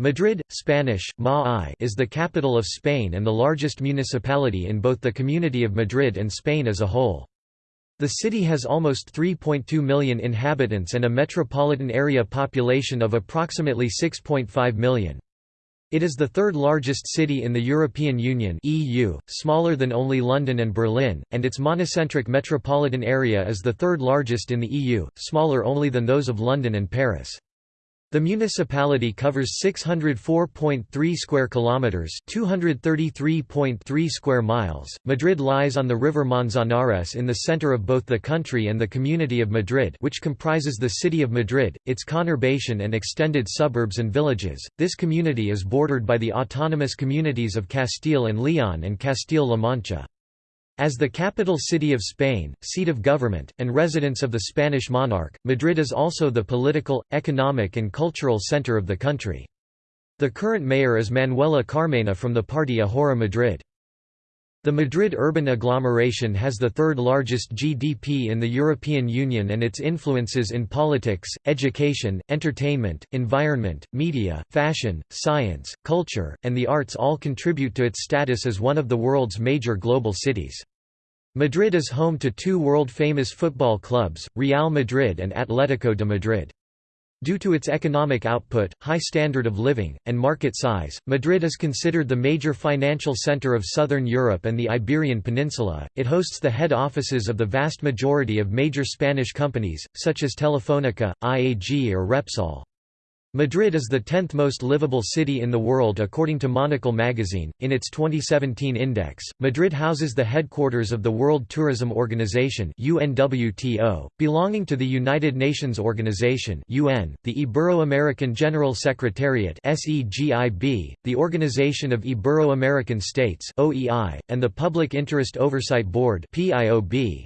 Madrid, Spanish, Ma is the capital of Spain and the largest municipality in both the Community of Madrid and Spain as a whole. The city has almost 3.2 million inhabitants and a metropolitan area population of approximately 6.5 million. It is the third largest city in the European Union (EU), smaller than only London and Berlin, and its monocentric metropolitan area is the third largest in the EU, smaller only than those of London and Paris. The municipality covers 604.3 square kilometers, 233.3 square miles. Madrid lies on the river Manzanares in the center of both the country and the community of Madrid, which comprises the city of Madrid, its conurbation and extended suburbs and villages. This community is bordered by the autonomous communities of Castile and Leon and Castile-La Mancha. As the capital city of Spain, seat of government, and residence of the Spanish monarch, Madrid is also the political, economic and cultural center of the country. The current mayor is Manuela Carmena from the party Ahora Madrid. The Madrid urban agglomeration has the third largest GDP in the European Union and its influences in politics, education, entertainment, environment, media, fashion, science, culture, and the arts all contribute to its status as one of the world's major global cities. Madrid is home to two world-famous football clubs, Real Madrid and Atlético de Madrid. Due to its economic output, high standard of living, and market size, Madrid is considered the major financial center of southern Europe and the Iberian Peninsula. It hosts the head offices of the vast majority of major Spanish companies, such as Telefónica, IAG or Repsol. Madrid is the 10th most livable city in the world according to Monocle magazine. In its 2017 index, Madrid houses the headquarters of the World Tourism Organization (UNWTO), belonging to the United Nations Organization (UN), the Ibero-American General Secretariat (SEGIB), the Organization of Ibero-American States (OEI), and the Public Interest Oversight Board (PIOB).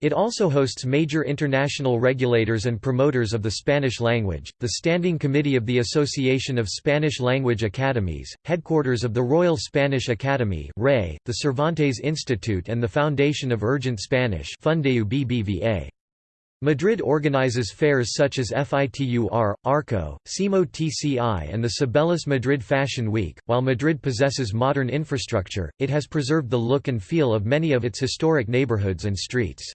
It also hosts major international regulators and promoters of the Spanish language, the Standing Committee of the Association of Spanish Language Academies, headquarters of the Royal Spanish Academy the Cervantes Institute and the Foundation of Urgent Spanish Madrid organizes fairs such as FITUR, ARCO, SIMO TCI and the Cibeles Madrid Fashion Week. While Madrid possesses modern infrastructure, it has preserved the look and feel of many of its historic neighborhoods and streets.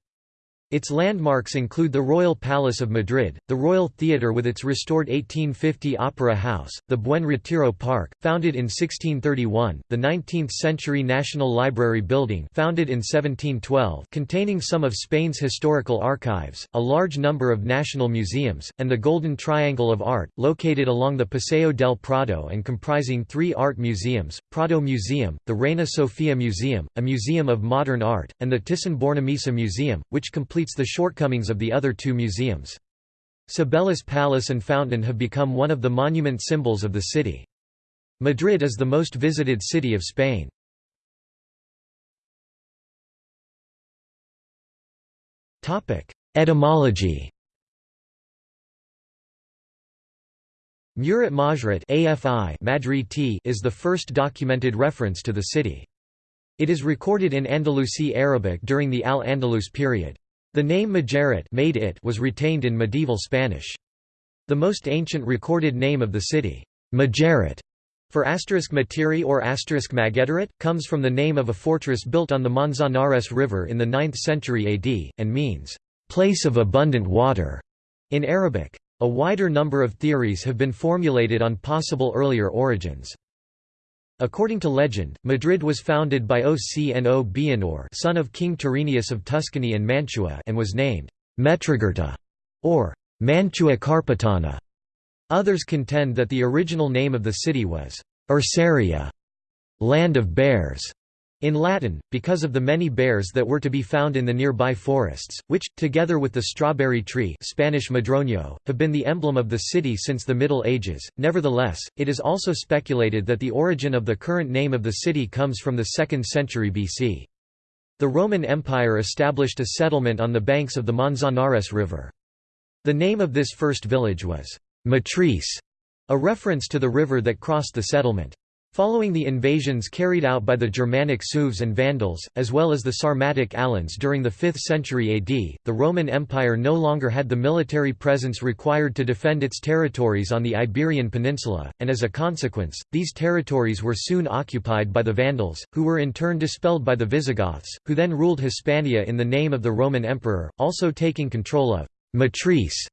Its landmarks include the Royal Palace of Madrid, the Royal Theatre with its restored 1850 Opera House, the Buen Retiro Park, founded in 1631, the 19th-century National Library Building founded in 1712 containing some of Spain's historical archives, a large number of national museums, and the Golden Triangle of Art, located along the Paseo del Prado and comprising three art museums, Prado Museum, the Reina Sofia Museum, a museum of modern art, and the Thyssen-Bornemisza Museum, which completes completes the shortcomings of the other two museums. Cibeles Palace and Fountain have become one of the monument symbols of the city. Madrid is the most visited city of Spain. Etymology Murat Majrat AFI is the first documented reference to the city. It is recorded in Andalusi Arabic during the Al-Andalus period. The name Majaret made it was retained in medieval Spanish. The most ancient recorded name of the city, Majaret, for asterisk Matiri or asterisk Magetaret, comes from the name of a fortress built on the Manzanares River in the 9th century AD, and means, place of abundant water, in Arabic. A wider number of theories have been formulated on possible earlier origins. According to legend, Madrid was founded by Ocno Bianor son of King Tyrrhenius of Tuscany and Mantua and was named Metragirta or Mantua Carpetana. Others contend that the original name of the city was Ursaria, land of bears, in Latin, because of the many bears that were to be found in the nearby forests, which, together with the strawberry tree Spanish madroño, have been the emblem of the city since the Middle Ages. Nevertheless, it is also speculated that the origin of the current name of the city comes from the 2nd century BC. The Roman Empire established a settlement on the banks of the Manzanares River. The name of this first village was Matrice, a reference to the river that crossed the settlement. Following the invasions carried out by the Germanic Sueves and Vandals, as well as the Sarmatic Alans during the 5th century AD, the Roman Empire no longer had the military presence required to defend its territories on the Iberian Peninsula, and as a consequence, these territories were soon occupied by the Vandals, who were in turn dispelled by the Visigoths, who then ruled Hispania in the name of the Roman Emperor, also taking control of Matrice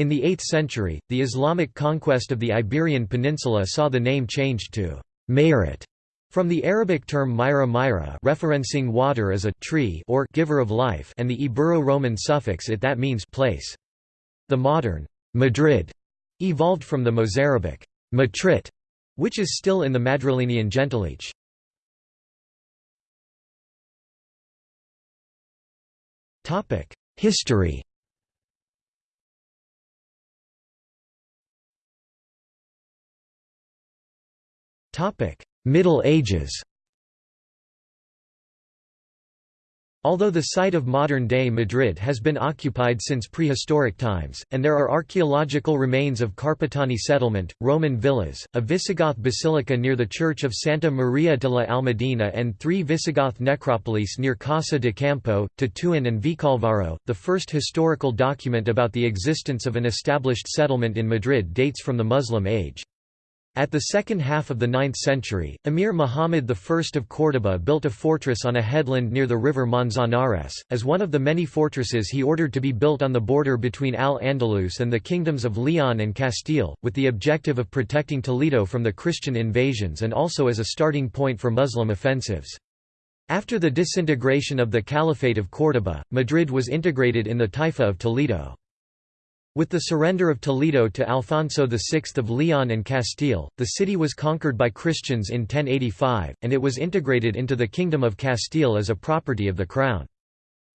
in the 8th century, the Islamic conquest of the Iberian Peninsula saw the name changed to Mayoret from the Arabic term myra myra referencing water as a tree or giver of life and the Ibero-Roman suffix it that means place. The modern Madrid evolved from the Mozarabic Matrit, which is still in the Madrilenian gentilice. History Middle Ages Although the site of modern-day Madrid has been occupied since prehistoric times, and there are archaeological remains of Carpetani settlement, Roman villas, a Visigoth basilica near the church of Santa Maria de la Almudena and three Visigoth necropolis near Casa de Campo, Tetuan and Vicalvaro, the first historical document about the existence of an established settlement in Madrid dates from the Muslim age. At the second half of the 9th century, Emir Muhammad I of Córdoba built a fortress on a headland near the river Manzanares, as one of the many fortresses he ordered to be built on the border between Al-Andalus and the kingdoms of Leon and Castile, with the objective of protecting Toledo from the Christian invasions and also as a starting point for Muslim offensives. After the disintegration of the Caliphate of Córdoba, Madrid was integrated in the Taifa of Toledo. With the surrender of Toledo to Alfonso VI of Leon and Castile, the city was conquered by Christians in 1085, and it was integrated into the Kingdom of Castile as a property of the Crown.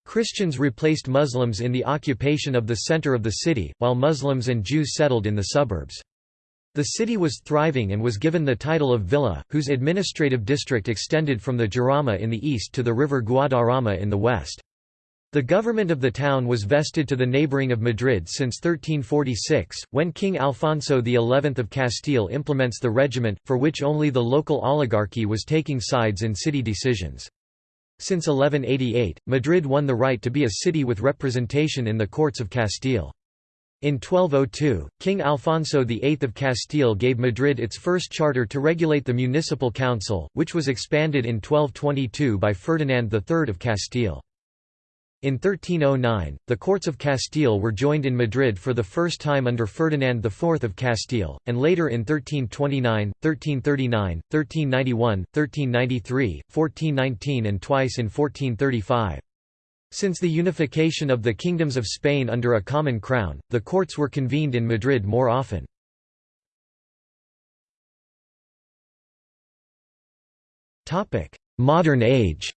Christians replaced Muslims in the occupation of the center of the city, while Muslims and Jews settled in the suburbs. The city was thriving and was given the title of Villa, whose administrative district extended from the Jarama in the east to the river Guadarrama in the west. The government of the town was vested to the neighbouring of Madrid since 1346, when King Alfonso XI of Castile implements the regiment, for which only the local oligarchy was taking sides in city decisions. Since 1188, Madrid won the right to be a city with representation in the courts of Castile. In 1202, King Alfonso VIII of Castile gave Madrid its first charter to regulate the municipal council, which was expanded in 1222 by Ferdinand III of Castile. In 1309, the courts of Castile were joined in Madrid for the first time under Ferdinand IV of Castile, and later in 1329, 1339, 1391, 1393, 1419 and twice in 1435. Since the unification of the kingdoms of Spain under a common crown, the courts were convened in Madrid more often. Modern age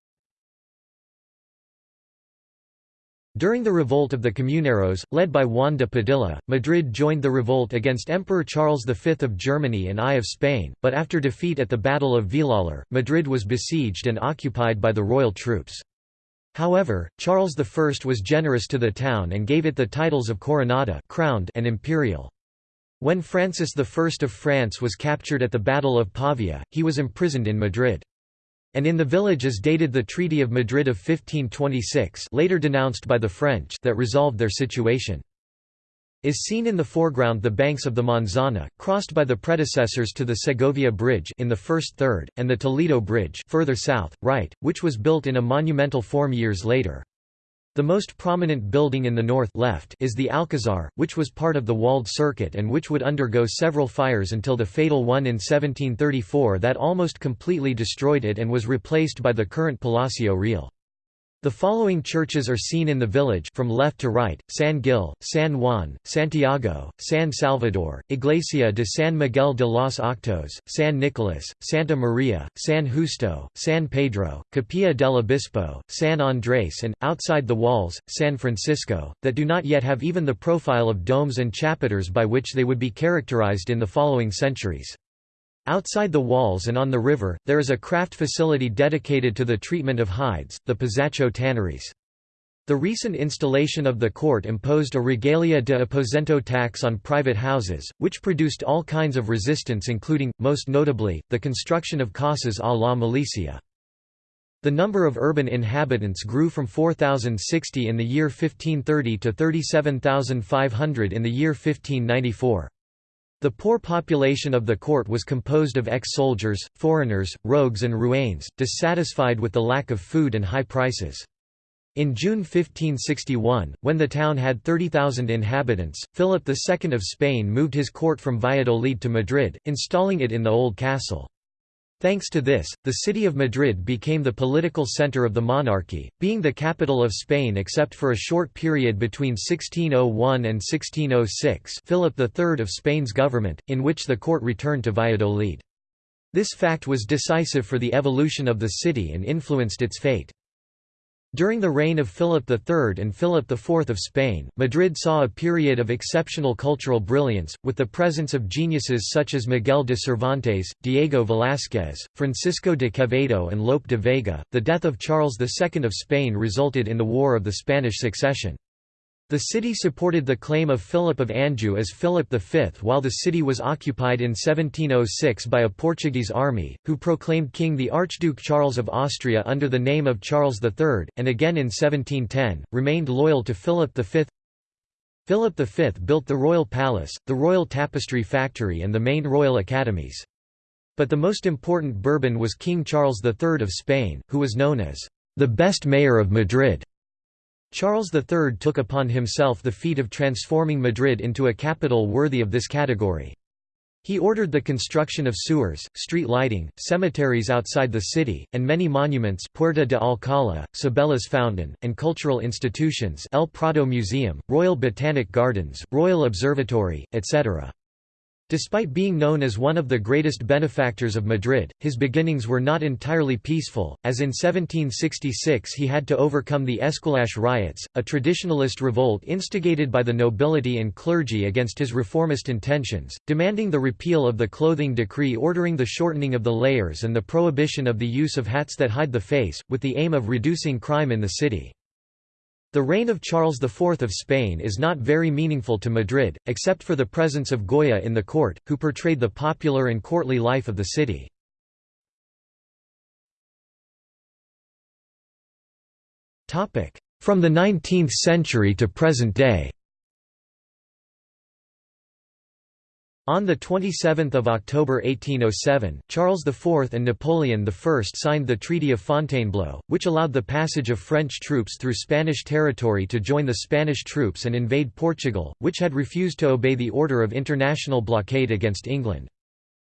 During the revolt of the Comuneros, led by Juan de Padilla, Madrid joined the revolt against Emperor Charles V of Germany and I of Spain, but after defeat at the Battle of Villalar, Madrid was besieged and occupied by the royal troops. However, Charles I was generous to the town and gave it the titles of Coronada crowned and imperial. When Francis I of France was captured at the Battle of Pavia, he was imprisoned in Madrid and in the village is dated the Treaty of Madrid of 1526 later denounced by the French that resolved their situation. Is seen in the foreground the banks of the Manzana, crossed by the predecessors to the Segovia Bridge in the first third, and the Toledo Bridge further south, right, which was built in a monumental form years later. The most prominent building in the north left is the Alcazar, which was part of the walled circuit and which would undergo several fires until the fatal one in 1734 that almost completely destroyed it and was replaced by the current Palacio Real. The following churches are seen in the village from left to right, San Gil, San Juan, Santiago, San Salvador, Iglesia de San Miguel de los Octos, San Nicolas, Santa Maria, San Justo, San Pedro, Capilla del Obispo, San Andrés and, outside the walls, San Francisco, that do not yet have even the profile of domes and chapiters by which they would be characterized in the following centuries. Outside the walls and on the river, there is a craft facility dedicated to the treatment of hides, the Pizacho tanneries. The recent installation of the court imposed a regalia de aposento tax on private houses, which produced all kinds of resistance including, most notably, the construction of casas a la malicia. The number of urban inhabitants grew from 4,060 in the year 1530 to 37,500 in the year 1594. The poor population of the court was composed of ex-soldiers, foreigners, rogues and ruanes, dissatisfied with the lack of food and high prices. In June 1561, when the town had 30,000 inhabitants, Philip II of Spain moved his court from Valladolid to Madrid, installing it in the Old Castle. Thanks to this, the city of Madrid became the political center of the monarchy, being the capital of Spain except for a short period between 1601 and 1606 Philip III of Spain's government, in which the court returned to Valladolid. This fact was decisive for the evolution of the city and influenced its fate. During the reign of Philip III and Philip IV of Spain, Madrid saw a period of exceptional cultural brilliance, with the presence of geniuses such as Miguel de Cervantes, Diego Velázquez, Francisco de Quevedo, and Lope de Vega. The death of Charles II of Spain resulted in the War of the Spanish Succession. The city supported the claim of Philip of Anjou as Philip V while the city was occupied in 1706 by a Portuguese army, who proclaimed king the Archduke Charles of Austria under the name of Charles III, and again in 1710, remained loyal to Philip V. Philip V built the Royal Palace, the Royal Tapestry Factory and the main royal academies. But the most important Bourbon was King Charles III of Spain, who was known as the best mayor of Madrid. Charles III took upon himself the feat of transforming Madrid into a capital worthy of this category. He ordered the construction of sewers, street lighting, cemeteries outside the city, and many monuments Puerta de Alcalá, Cibeles Fountain, and cultural institutions El Prado Museum, Royal Botanic Gardens, Royal Observatory, etc. Despite being known as one of the greatest benefactors of Madrid, his beginnings were not entirely peaceful, as in 1766 he had to overcome the Esquilache riots, a traditionalist revolt instigated by the nobility and clergy against his reformist intentions, demanding the repeal of the clothing decree ordering the shortening of the layers and the prohibition of the use of hats that hide the face, with the aim of reducing crime in the city. The reign of Charles IV of Spain is not very meaningful to Madrid, except for the presence of Goya in the court, who portrayed the popular and courtly life of the city. From the 19th century to present day On 27 October 1807, Charles IV and Napoleon I signed the Treaty of Fontainebleau, which allowed the passage of French troops through Spanish territory to join the Spanish troops and invade Portugal, which had refused to obey the order of international blockade against England.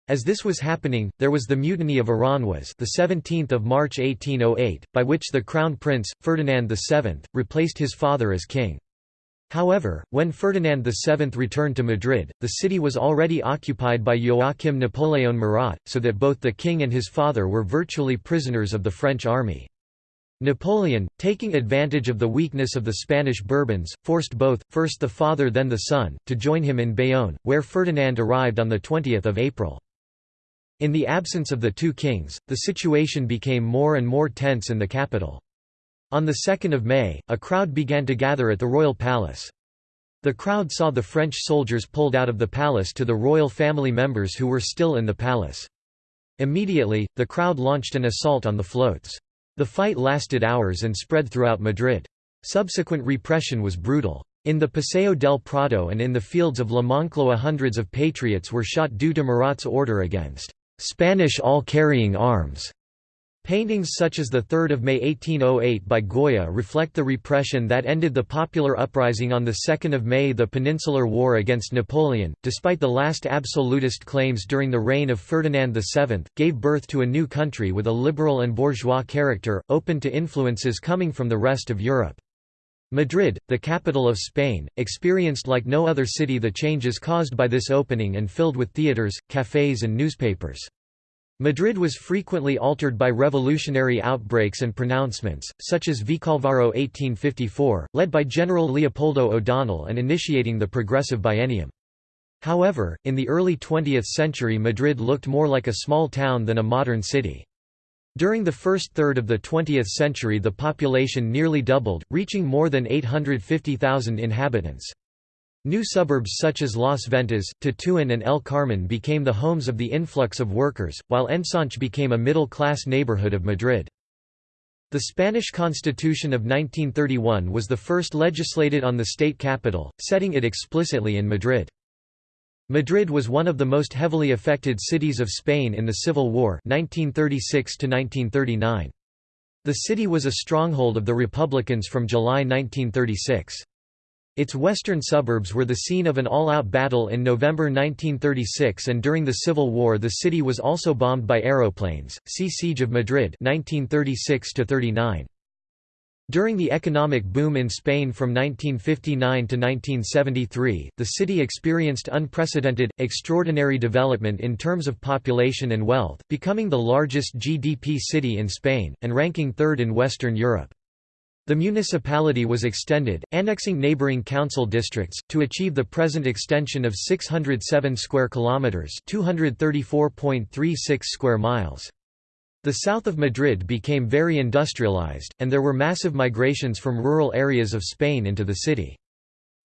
As this was happening, there was the Mutiny of Aranjuez the 17th of March 1808, by which the Crown Prince, Ferdinand VII, replaced his father as king. However, when Ferdinand VII returned to Madrid, the city was already occupied by Joachim Napoleon Murat, so that both the king and his father were virtually prisoners of the French army. Napoleon, taking advantage of the weakness of the Spanish Bourbons, forced both, first the father then the son, to join him in Bayonne, where Ferdinand arrived on 20 April. In the absence of the two kings, the situation became more and more tense in the capital. On 2 May, a crowd began to gather at the royal palace. The crowd saw the French soldiers pulled out of the palace to the royal family members who were still in the palace. Immediately, the crowd launched an assault on the floats. The fight lasted hours and spread throughout Madrid. Subsequent repression was brutal. In the Paseo del Prado and in the fields of La Moncloa hundreds of patriots were shot due to Murat's order against Spanish all-carrying arms. Paintings such as the 3 May 1808 by Goya reflect the repression that ended the popular uprising on 2 May The Peninsular War against Napoleon, despite the last absolutist claims during the reign of Ferdinand VII, gave birth to a new country with a liberal and bourgeois character, open to influences coming from the rest of Europe. Madrid, the capital of Spain, experienced like no other city the changes caused by this opening and filled with theatres, cafés and newspapers. Madrid was frequently altered by revolutionary outbreaks and pronouncements, such as Vicalvaro 1854, led by General Leopoldo O'Donnell and initiating the Progressive Biennium. However, in the early 20th century Madrid looked more like a small town than a modern city. During the first third of the 20th century the population nearly doubled, reaching more than 850,000 inhabitants. New suburbs such as Las Ventas, Tetuan and El Carmen became the homes of the influx of workers, while Ensanche became a middle-class neighborhood of Madrid. The Spanish Constitution of 1931 was the first legislated on the state capital, setting it explicitly in Madrid. Madrid was one of the most heavily affected cities of Spain in the Civil War 1936 -1939. The city was a stronghold of the Republicans from July 1936. Its western suburbs were the scene of an all-out battle in November 1936 and during the Civil War the city was also bombed by aeroplanes. See Siege of Madrid 1936 -39. During the economic boom in Spain from 1959 to 1973, the city experienced unprecedented, extraordinary development in terms of population and wealth, becoming the largest GDP city in Spain, and ranking third in Western Europe. The municipality was extended, annexing neighboring council districts, to achieve the present extension of 607 square kilometers (234.36 square miles). The south of Madrid became very industrialized, and there were massive migrations from rural areas of Spain into the city.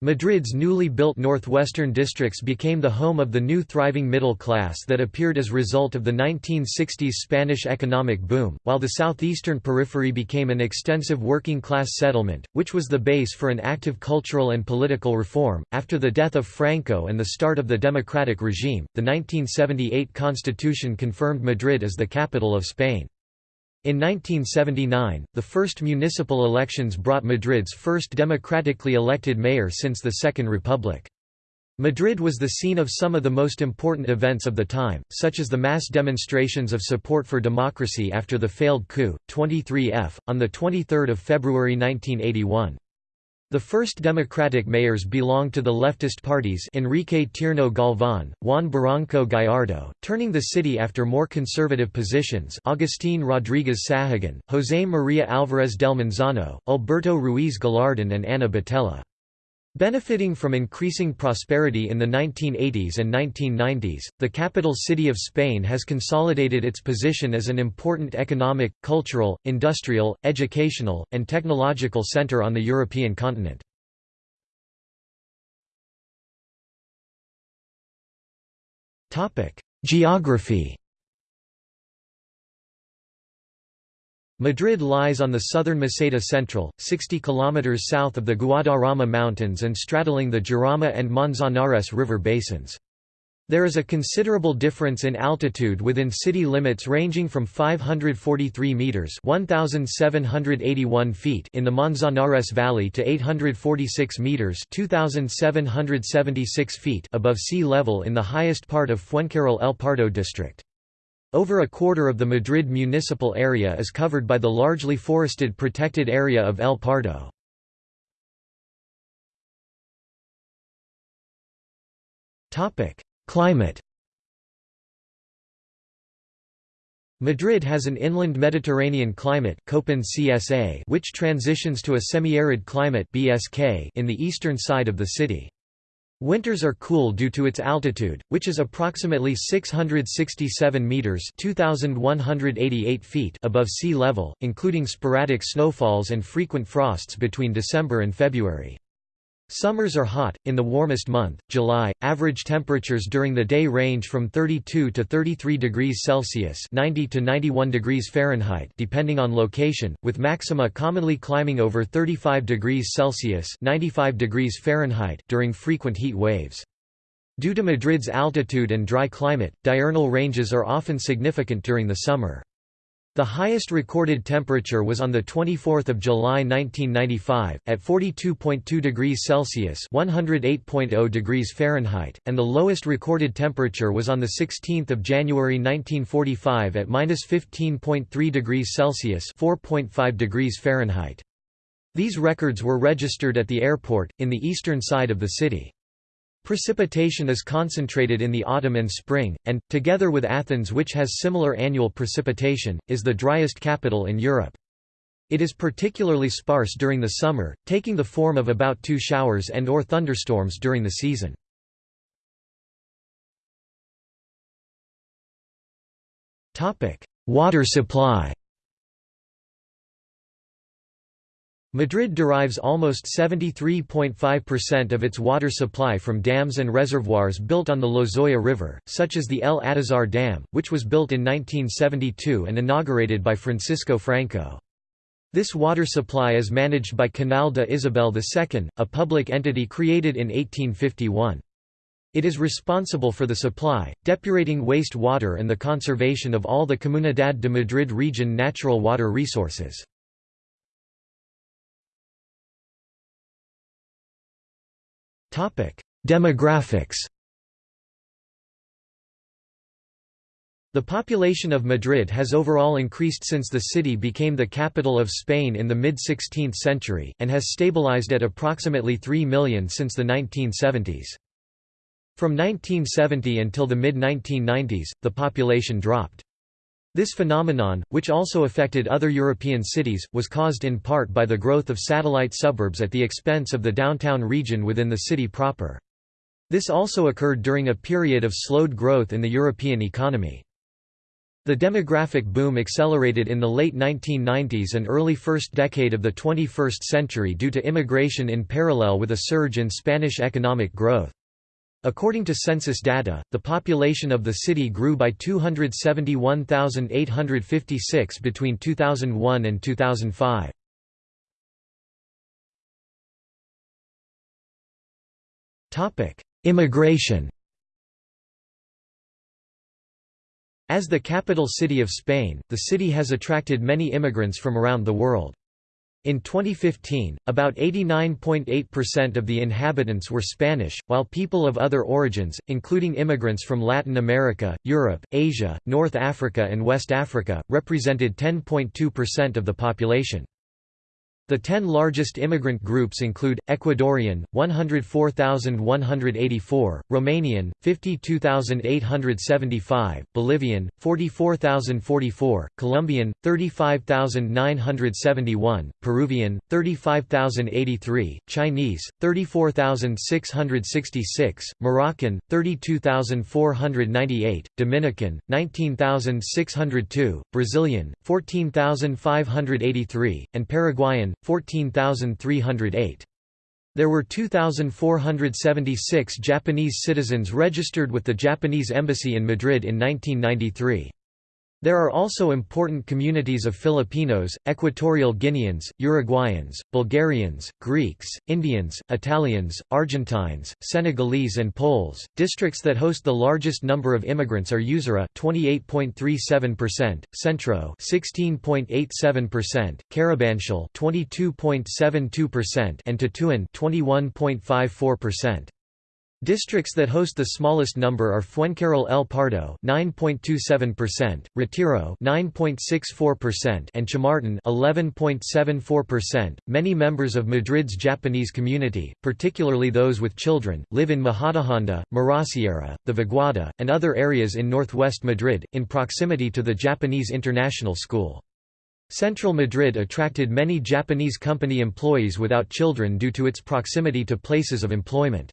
Madrid's newly built northwestern districts became the home of the new thriving middle class that appeared as result of the 1960s Spanish economic boom, while the southeastern periphery became an extensive working class settlement, which was the base for an active cultural and political reform. After the death of Franco and the start of the democratic regime, the 1978 constitution confirmed Madrid as the capital of Spain. In 1979, the first municipal elections brought Madrid's first democratically elected mayor since the Second Republic. Madrid was the scene of some of the most important events of the time, such as the mass demonstrations of support for democracy after the failed coup, 23F, on 23 February 1981. The first Democratic mayors belonged to the leftist parties Enrique Tierno Galván, Juan Barranco Gallardo, turning the city after more conservative positions Agustín Rodríguez Sahagun, José María Álvarez del Manzano, Alberto Ruiz Gallardón and Ana Botella. Benefiting from increasing prosperity in the 1980s and 1990s, the capital city of Spain has consolidated its position as an important economic, cultural, industrial, educational, and technological center on the European continent. Geography Madrid lies on the southern Meseta Central, 60 km south of the Guadarrama Mountains and straddling the Jarama and Manzanares river basins. There is a considerable difference in altitude within city limits ranging from 543 meters (1781 feet) in the Manzanares Valley to 846 meters (2776 feet) above sea level in the highest part of Fuencarral El Pardo district. Over a quarter of the Madrid municipal area is covered by the largely forested protected area of El Pardo. Climate Madrid has an inland Mediterranean climate Köppen CSA which transitions to a semi-arid climate BSK in the eastern side of the city. Winters are cool due to its altitude, which is approximately 667 meters (2188 feet) above sea level, including sporadic snowfalls and frequent frosts between December and February. Summers are hot, in the warmest month, July, average temperatures during the day range from 32 to 33 degrees Celsius 90 to 91 degrees Fahrenheit depending on location, with maxima commonly climbing over 35 degrees Celsius 95 degrees Fahrenheit during frequent heat waves. Due to Madrid's altitude and dry climate, diurnal ranges are often significant during the summer. The highest recorded temperature was on 24 July 1995, at 42.2 degrees Celsius (108.0 degrees Fahrenheit), and the lowest recorded temperature was on 16 January 1945 at -15.3 degrees Celsius (4.5 degrees Fahrenheit). These records were registered at the airport, in the eastern side of the city. Precipitation is concentrated in the autumn and spring, and, together with Athens which has similar annual precipitation, is the driest capital in Europe. It is particularly sparse during the summer, taking the form of about two showers and or thunderstorms during the season. Water supply Madrid derives almost 73.5% of its water supply from dams and reservoirs built on the Lozoya River, such as the El Atazar Dam, which was built in 1972 and inaugurated by Francisco Franco. This water supply is managed by Canal de Isabel II, a public entity created in 1851. It is responsible for the supply, depurating waste water and the conservation of all the Comunidad de Madrid region natural water resources. Demographics The population of Madrid has overall increased since the city became the capital of Spain in the mid-16th century, and has stabilized at approximately 3 million since the 1970s. From 1970 until the mid-1990s, the population dropped. This phenomenon, which also affected other European cities, was caused in part by the growth of satellite suburbs at the expense of the downtown region within the city proper. This also occurred during a period of slowed growth in the European economy. The demographic boom accelerated in the late 1990s and early first decade of the 21st century due to immigration in parallel with a surge in Spanish economic growth. According to census data, the population of the city grew by 271,856 between 2001 and 2005. Immigration As the capital city of Spain, the city has attracted many immigrants from around the world. In 2015, about 89.8% of the inhabitants were Spanish, while people of other origins, including immigrants from Latin America, Europe, Asia, North Africa and West Africa, represented 10.2% of the population. The ten largest immigrant groups include, Ecuadorian, 104,184, Romanian, 52,875, Bolivian, 44,044, Colombian, 35,971, Peruvian, 35,083, Chinese, 34,666, Moroccan, 32,498, Dominican, 19,602, Brazilian, 14,583, and Paraguayan, 14,308. There were 2,476 Japanese citizens registered with the Japanese Embassy in Madrid in 1993. There are also important communities of Filipinos, Equatorial Guineans, Uruguayans, Bulgarians, Greeks, Indians, Italians, Argentines, Senegalese and Poles. Districts that host the largest number of immigrants are Usera 28.37%, Centro 16.87%, Carabanchel 22.72% and Tetuan 21.54%. Districts that host the smallest number are Fuencarral El Pardo 9.27%, Retiro 9.64% and Chamartin 11.74%. Many members of Madrid's Japanese community, particularly those with children, live in Majadahonda, Mirasierra, the Vaguada, and other areas in northwest Madrid, in proximity to the Japanese International School. Central Madrid attracted many Japanese company employees without children due to its proximity to places of employment.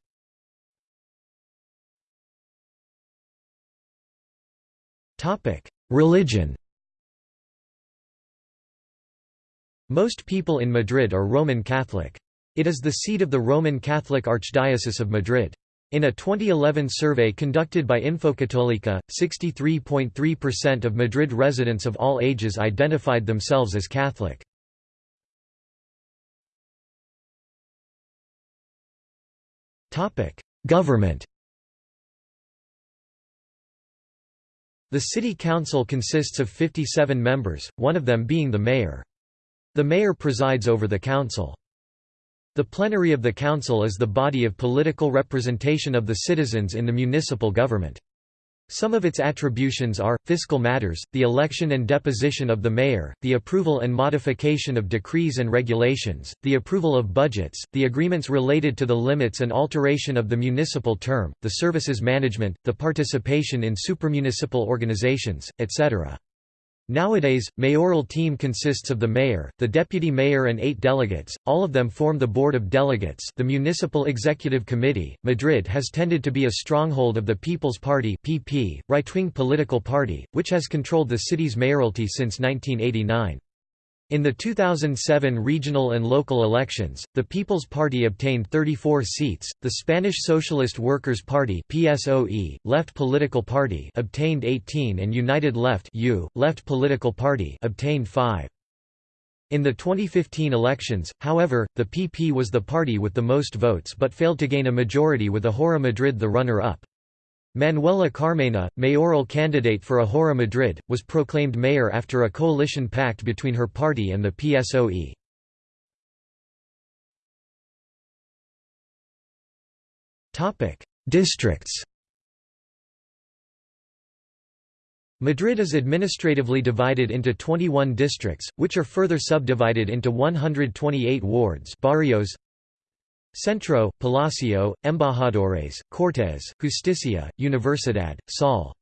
Religion Most people in Madrid are Roman Catholic. It is the seat of the Roman Catholic Archdiocese of Madrid. In a 2011 survey conducted by Infocatolica, 63.3% of Madrid residents of all ages identified themselves as Catholic. Government The city council consists of 57 members, one of them being the mayor. The mayor presides over the council. The plenary of the council is the body of political representation of the citizens in the municipal government. Some of its attributions are, fiscal matters, the election and deposition of the mayor, the approval and modification of decrees and regulations, the approval of budgets, the agreements related to the limits and alteration of the municipal term, the services management, the participation in supramunicipal organizations, etc. Nowadays, mayoral team consists of the mayor, the deputy mayor and eight delegates, all of them form the Board of Delegates the Municipal Executive Committee. Madrid has tended to be a stronghold of the People's Party PP, right-wing political party, which has controlled the city's mayoralty since 1989. In the 2007 regional and local elections, the People's Party obtained 34 seats, the Spanish Socialist Workers' Party PSOE, Left Political Party obtained 18 and United Left U, Left Political Party obtained 5. In the 2015 elections, however, the PP was the party with the most votes but failed to gain a majority with Ahora Madrid the runner-up. Manuela Carmena, mayoral candidate for Ahora Madrid, was proclaimed mayor after a coalition pact between her party and the PSOE. Districts Madrid is administratively divided into 21 districts, which are further subdivided into 128 wards barrios Centro, Palacio, Embajadores, Cortes, Justicia, Universidad, Sol.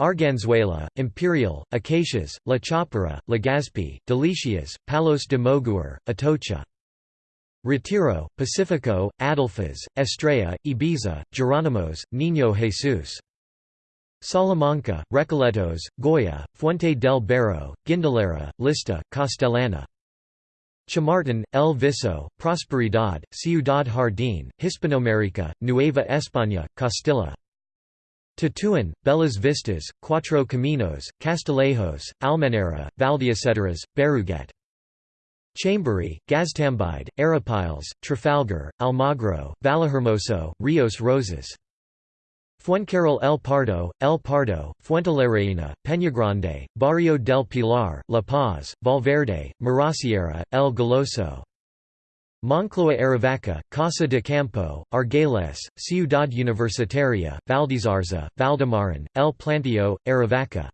Arganzuela, Imperial, Acacias, La Chopera, Legazpi, Delicias, Palos de Moguer, Atocha. Retiro, Pacifico, Adelfas, Estrella, Ibiza, Geronimos, Niño Jesus. Salamanca, Recoletos, Goya, Fuente del Barro, Guindalera, Lista, Castellana. Chamartin, El Viso, Prosperidad, Ciudad Jardín, Hispanoamérica, Nueva España, Castilla. Tetuán, Bellas Vistas, Cuatro Caminos, Castillejos, Almenara, Valdeacederas, Berruguete. Chamberí, Gaztambide, Arapiles, Trafalgar, Almagro, Vallehermoso, Rios Rosas. Fuencarral El Pardo, El Pardo, Fuentelarreina, Peñagrande, Barrio del Pilar, La Paz, Valverde, Mirasierra, El Goloso. Moncloa Aravaca, Casa de Campo, Argales, Ciudad Universitaria, Valdezarza, Valdemarin, El Plantío, Aravaca.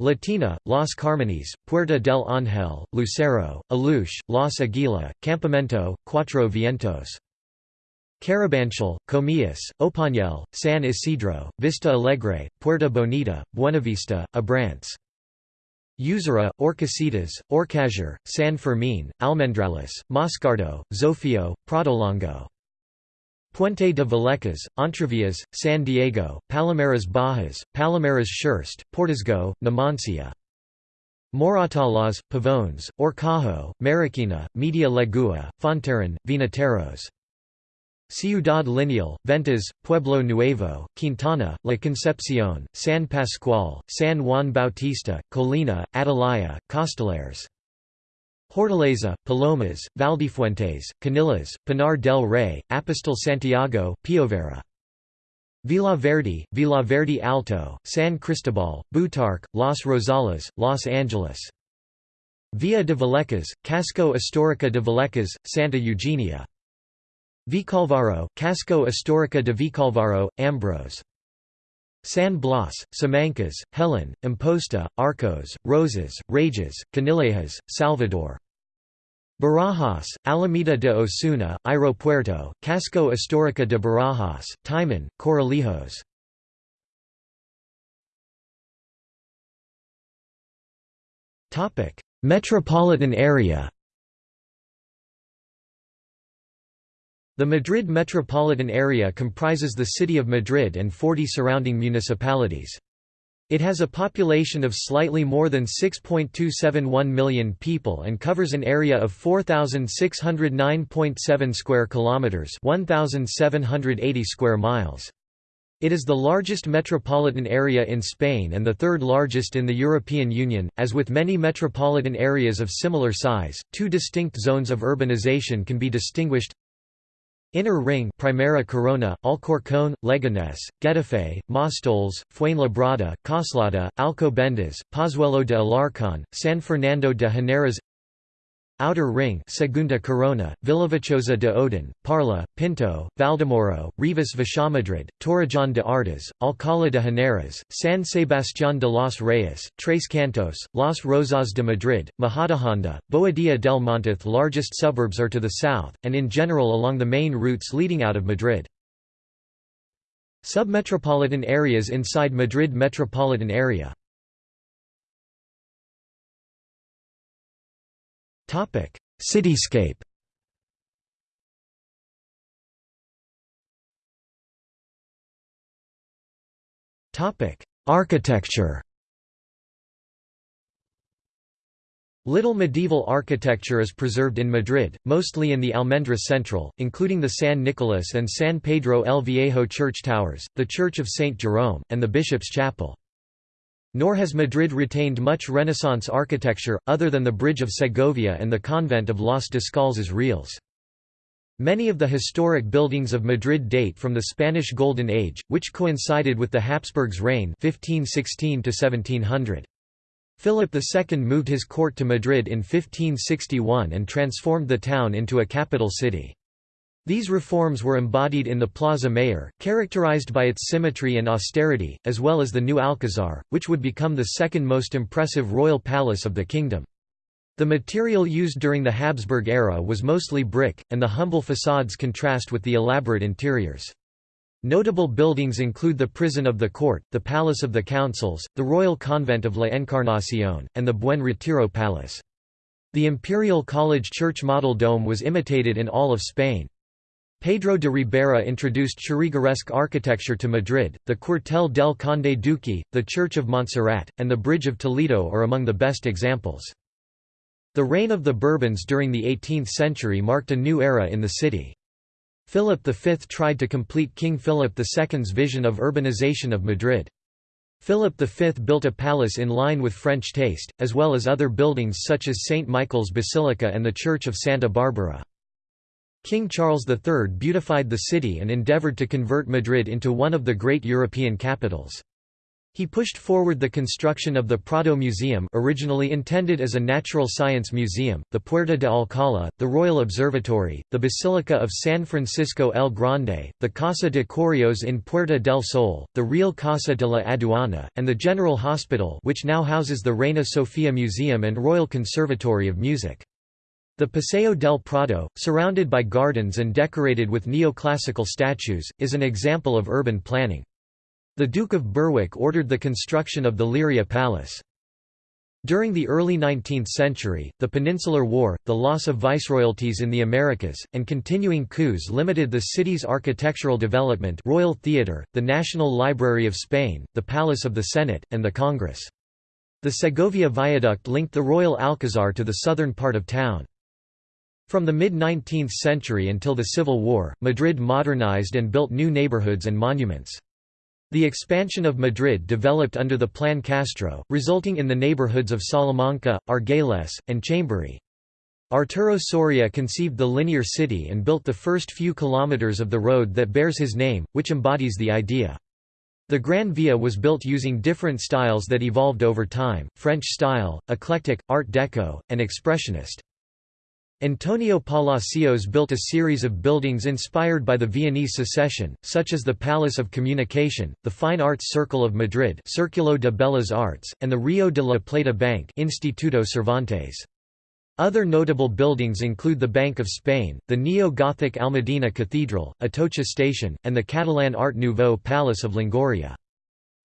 Latina, Las Carmenes, Puerta del Ángel, Lucero, Aluche, Los Aguila, Campamento, Cuatro Vientos. Carabanchel, Comillas, Opañel, San Isidro, Vista Alegre, Puerta Bonita, Buenavista, Abrantes. Usera, Orcasitas, Orcajer, San Fermín, Almendrales, Moscardo, Zofio, Pradolongo. Puente de Vallecas, Entrevias, San Diego, Palomares Bajas, Palomares Schurst, Portazgo, Numancia. Moratalaz, Pavones, Horcajo, Marroquina, Media Legua, Fontarrón, Vinateros. Ciudad Lineal, Ventas, Pueblo Nuevo, Quintana, La Concepción, San Pascual, San Juan Bautista, Colina, Atalaya, Costillares. Hortaleza, Palomas, Valdefuentes, Canillas, Pinar del Rey, Apostol Santiago, Piovera. Vila Verde, Vila Verde Alto, San Cristobal, Butarque, Los Rosales, Los Angeles. Villa de Vallecas, Casco Histórica de Vallecas, Santa Eugenia. Vicalvaro, Casco Histórica de Vicalvaro, Ambroz. San Blas, Simancas, Hellín, Amposta, Arcos, Rosas, Rejas, Canillejas, Salvador. Barajas, Alameda de Osuna, Aeropuerto, Casco Histórica de Barajas, Timon, Corralejos. Metropolitan area The Madrid metropolitan area comprises the city of Madrid and 40 surrounding municipalities. It has a population of slightly more than 6.271 million people and covers an area of 4609.7 square kilometers, 1780 square miles. It is the largest metropolitan area in Spain and the third largest in the European Union. As with many metropolitan areas of similar size, two distinct zones of urbanization can be distinguished Inner Ring Primera Corona, Alcorcón, Leganés, Getafe, Móstoles, Fuenlabrada, Coslada, Alcobendas, Pozuelo de Alarcón, San Fernando de Henares Outer Ring Segunda Corona, Villaviciosa de Odon, Parla, Pinto, Valdemoro, Rivas Vaciamadrid, Torrejón de Ardoz, Alcalá de Henares, San Sebastián de los Reyes, Tres Cantos, Los Rozas de Madrid, Majadahonda, Boadilla del Monte largest suburbs are to the south, and in general along the main routes leading out of Madrid. Submetropolitan areas inside Madrid metropolitan area Topic: Cityscape. Topic: Architecture. Little medieval architecture is preserved in Madrid, mostly in the Almendra Central, including the San Nicolas and San Pedro el Viejo church towers, the Church of St. Jerome, and the Bishop's Chapel. Nor has Madrid retained much Renaissance architecture, other than the Bridge of Segovia and the convent of Los Descalzas Reales. Many of the historic buildings of Madrid date from the Spanish Golden Age, which coincided with the Habsburgs' reign 1516 -1700. Philip II moved his court to Madrid in 1561 and transformed the town into a capital city. These reforms were embodied in the Plaza Mayor, characterized by its symmetry and austerity, as well as the new Alcazar, which would become the second most impressive royal palace of the kingdom. The material used during the Habsburg era was mostly brick, and the humble facades contrast with the elaborate interiors. Notable buildings include the Prison of the Court, the Palace of the Councils, the Royal Convent of La Encarnación, and the Buen Retiro Palace. The Imperial College Church model dome was imitated in all of Spain. Pedro de Ribera introduced Churrigueresque architecture to Madrid. The Cuartel del Conde Duque, the Church of Montserrat, and the Bridge of Toledo are among the best examples. The reign of the Bourbons during the 18th century marked a new era in the city. Philip V tried to complete King Philip II's vision of urbanization of Madrid. Philip V built a palace in line with French taste, as well as other buildings such as St. Michael's Basilica and the Church of Santa Barbara. King Charles III beautified the city and endeavored to convert Madrid into one of the great European capitals. He pushed forward the construction of the Prado Museum originally intended as a natural science museum, the Puerta de Alcalá, the Royal Observatory, the Basilica of San Francisco el Grande, the Casa de Correos in Puerta del Sol, the Real Casa de la Aduana, and the General Hospital which now houses the Reina Sofia Museum and Royal Conservatory of Music. The Paseo del Prado, surrounded by gardens and decorated with neoclassical statues, is an example of urban planning. The Duke of Berwick ordered the construction of the Leiria Palace. During the early 19th century, the Peninsular War, the loss of viceroyalties in the Americas, and continuing coups limited the city's architectural development Royal Theatre, the National Library of Spain, the Palace of the Senate, and the Congress. The Segovia Viaduct linked the Royal Alcazar to the southern part of town. From the mid-19th century until the Civil War, Madrid modernized and built new neighborhoods and monuments. The expansion of Madrid developed under the Plan Castro, resulting in the neighborhoods of Salamanca, Argüelles, and Chamberí. Arturo Soria conceived the linear city and built the first few kilometers of the road that bears his name, which embodies the idea. The Gran Via was built using different styles that evolved over time, French style, eclectic, Art Deco, and Expressionist. Antonio Palacios built a series of buildings inspired by the Viennese secession, such as the Palace of Communication, the Fine Arts Circle of Madrid Círculo de Bellas Artes, and the Rio de la Plata Bank Instituto Cervantes. Other notable buildings include the Bank of Spain, the neo-Gothic Almudena Cathedral, Atocha Station, and the Catalan Art Nouveau Palace of Longoria.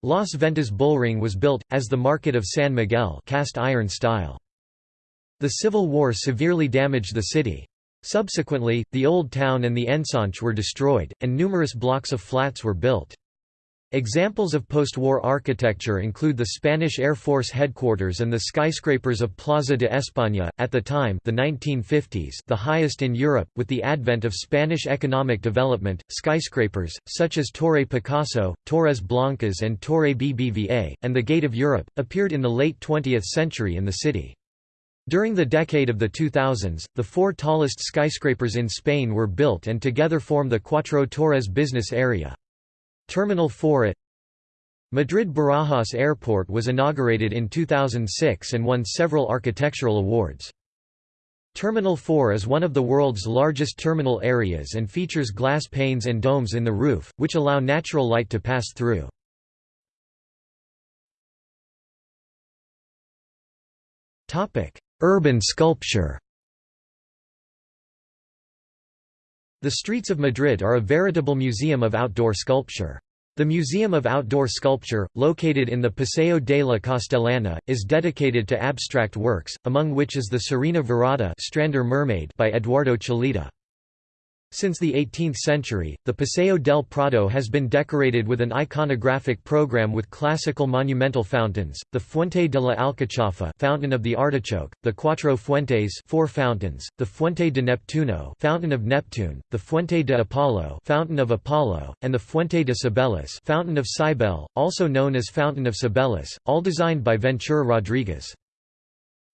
Las Ventas Bullring was built, as the Market of San Miguel cast iron style. The Civil War severely damaged the city. Subsequently, the Old Town and the Ensanche were destroyed, and numerous blocks of flats were built. Examples of post-war architecture include the Spanish Air Force headquarters and the skyscrapers of Plaza de España, at the time the 1950s the highest in Europe. With the advent of Spanish economic development, skyscrapers, such as Torre Picasso, Torres Blancas and Torre BBVA, and the Gate of Europe, appeared in the late 20th century in the city. During the decade of the 2000s, the four tallest skyscrapers in Spain were built and together form the Cuatro Torres business area. Terminal 4 at Madrid Barajas Airport was inaugurated in 2006 and won several architectural awards. Terminal 4 is one of the world's largest terminal areas and features glass panes and domes in the roof, which allow natural light to pass through. Urban sculpture The streets of Madrid are a veritable museum of outdoor sculpture. The Museum of Outdoor Sculpture, located in the Paseo de la Castellana, is dedicated to abstract works, among which is the Sirena Varada Strander Mermaid by Eduardo Chillida. Since the 18th century, the Paseo del Prado has been decorated with an iconographic program with classical monumental fountains, the Fuente de la Alcachofa Fountain of the Artichoke, the Cuatro Fuentes four fountains, the Fuente de Neptuno Fountain of Neptune, the Fuente de Apollo Fountain of Apollo, and the Fuente de Cibeles Fountain of Cybele, also known as Fountain of Cibeles, all designed by Ventura Rodriguez.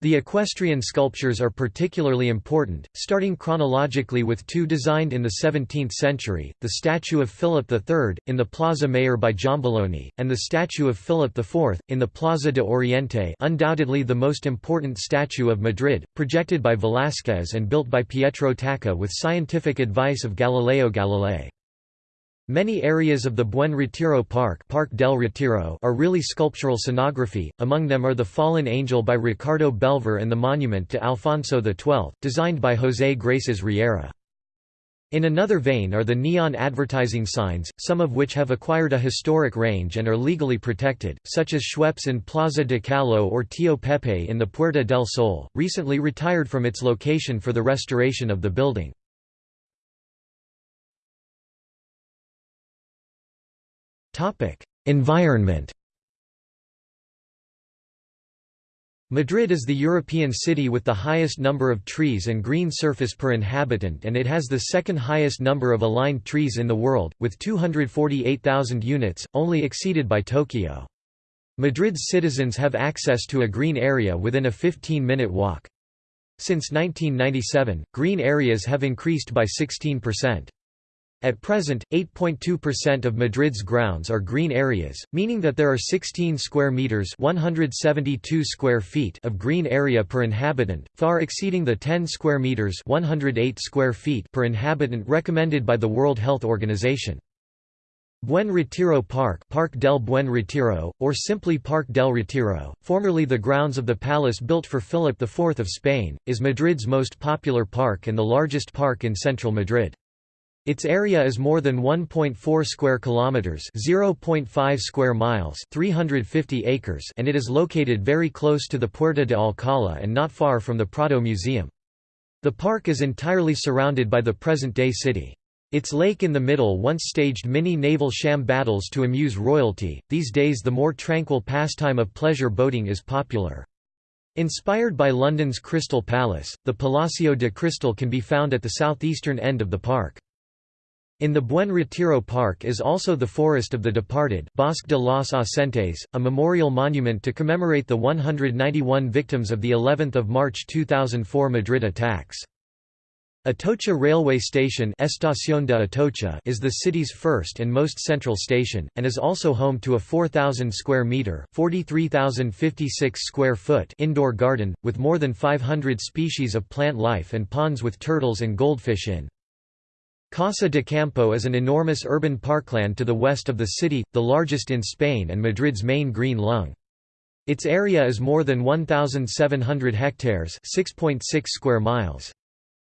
The equestrian sculptures are particularly important, starting chronologically with two designed in the 17th century, the statue of Philip III, in the Plaza Mayor by Giambologna, and the statue of Philip IV, in the Plaza de Oriente undoubtedly the most important statue of Madrid, projected by Velázquez and built by Pietro Tacca with scientific advice of Galileo Galilei. Many areas of the Buen Retiro Park, Park del Retiro are really sculptural scenography, among them are the Fallen Angel by Ricardo Belver and the monument to Alfonso XII, designed by José Grases Riera. In another vein are the neon advertising signs, some of which have acquired a historic range and are legally protected, such as Schweppes in Plaza de Callao or Tio Pepe in the Puerta del Sol, recently retired from its location for the restoration of the building. Environment Madrid is the European city with the highest number of trees and green surface per inhabitant and it has the second highest number of aligned trees in the world, with 248,000 units, only exceeded by Tokyo. Madrid's citizens have access to a green area within a 15-minute walk. Since 1997, green areas have increased by 16%. At present, 8.2% of Madrid's grounds are green areas, meaning that there are 16 square meters (172 square feet) of green area per inhabitant, far exceeding the 10 square meters (108 square feet) per inhabitant recommended by the World Health Organization. Buen Retiro Park Park del Buen Retiro, or simply Park del Retiro, formerly the grounds of the palace built for Philip IV of Spain, is Madrid's most popular park and the largest park in central Madrid. Its area is more than 1.4 square kilometers, 0.5 square miles, 350 acres, and it is located very close to the Puerta de Alcalá and not far from the Prado Museum. The park is entirely surrounded by the present-day city. Its lake in the middle once staged mini naval sham battles to amuse royalty. These days the more tranquil pastime of pleasure boating is popular. Inspired by London's Crystal Palace, the Palacio de Cristal can be found at the southeastern end of the park. In the Buen Retiro Park is also the Forest of the Departed Bosque de los Ausentes, a memorial monument to commemorate the 191 victims of the 11th of March 2004 Madrid attacks. Atocha railway station Estación de Atocha is the city's first and most central station, and is also home to a 4,000 square metre (43,056 square foot) indoor garden, with more than 500 species of plant life and ponds with turtles and goldfish in. Casa de Campo is an enormous urban parkland to the west of the city, the largest in Spain and Madrid's main green lung. Its area is more than 1,700 hectares 6.6 square miles.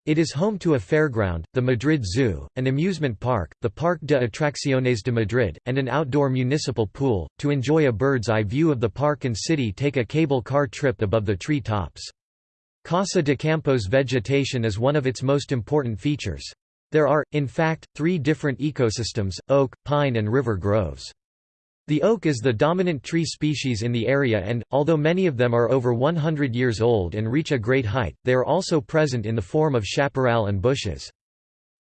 It is home to a fairground, the Madrid Zoo, an amusement park, the Parque de Atracciones de Madrid, and an outdoor municipal pool. To enjoy a bird's eye view of the park and city, take a cable car trip above the tree tops. Casa de Campo's vegetation is one of its most important features. There are, in fact, three different ecosystems, oak, pine and river groves. The oak is the dominant tree species in the area and, although many of them are over 100 years old and reach a great height, they are also present in the form of chaparral and bushes.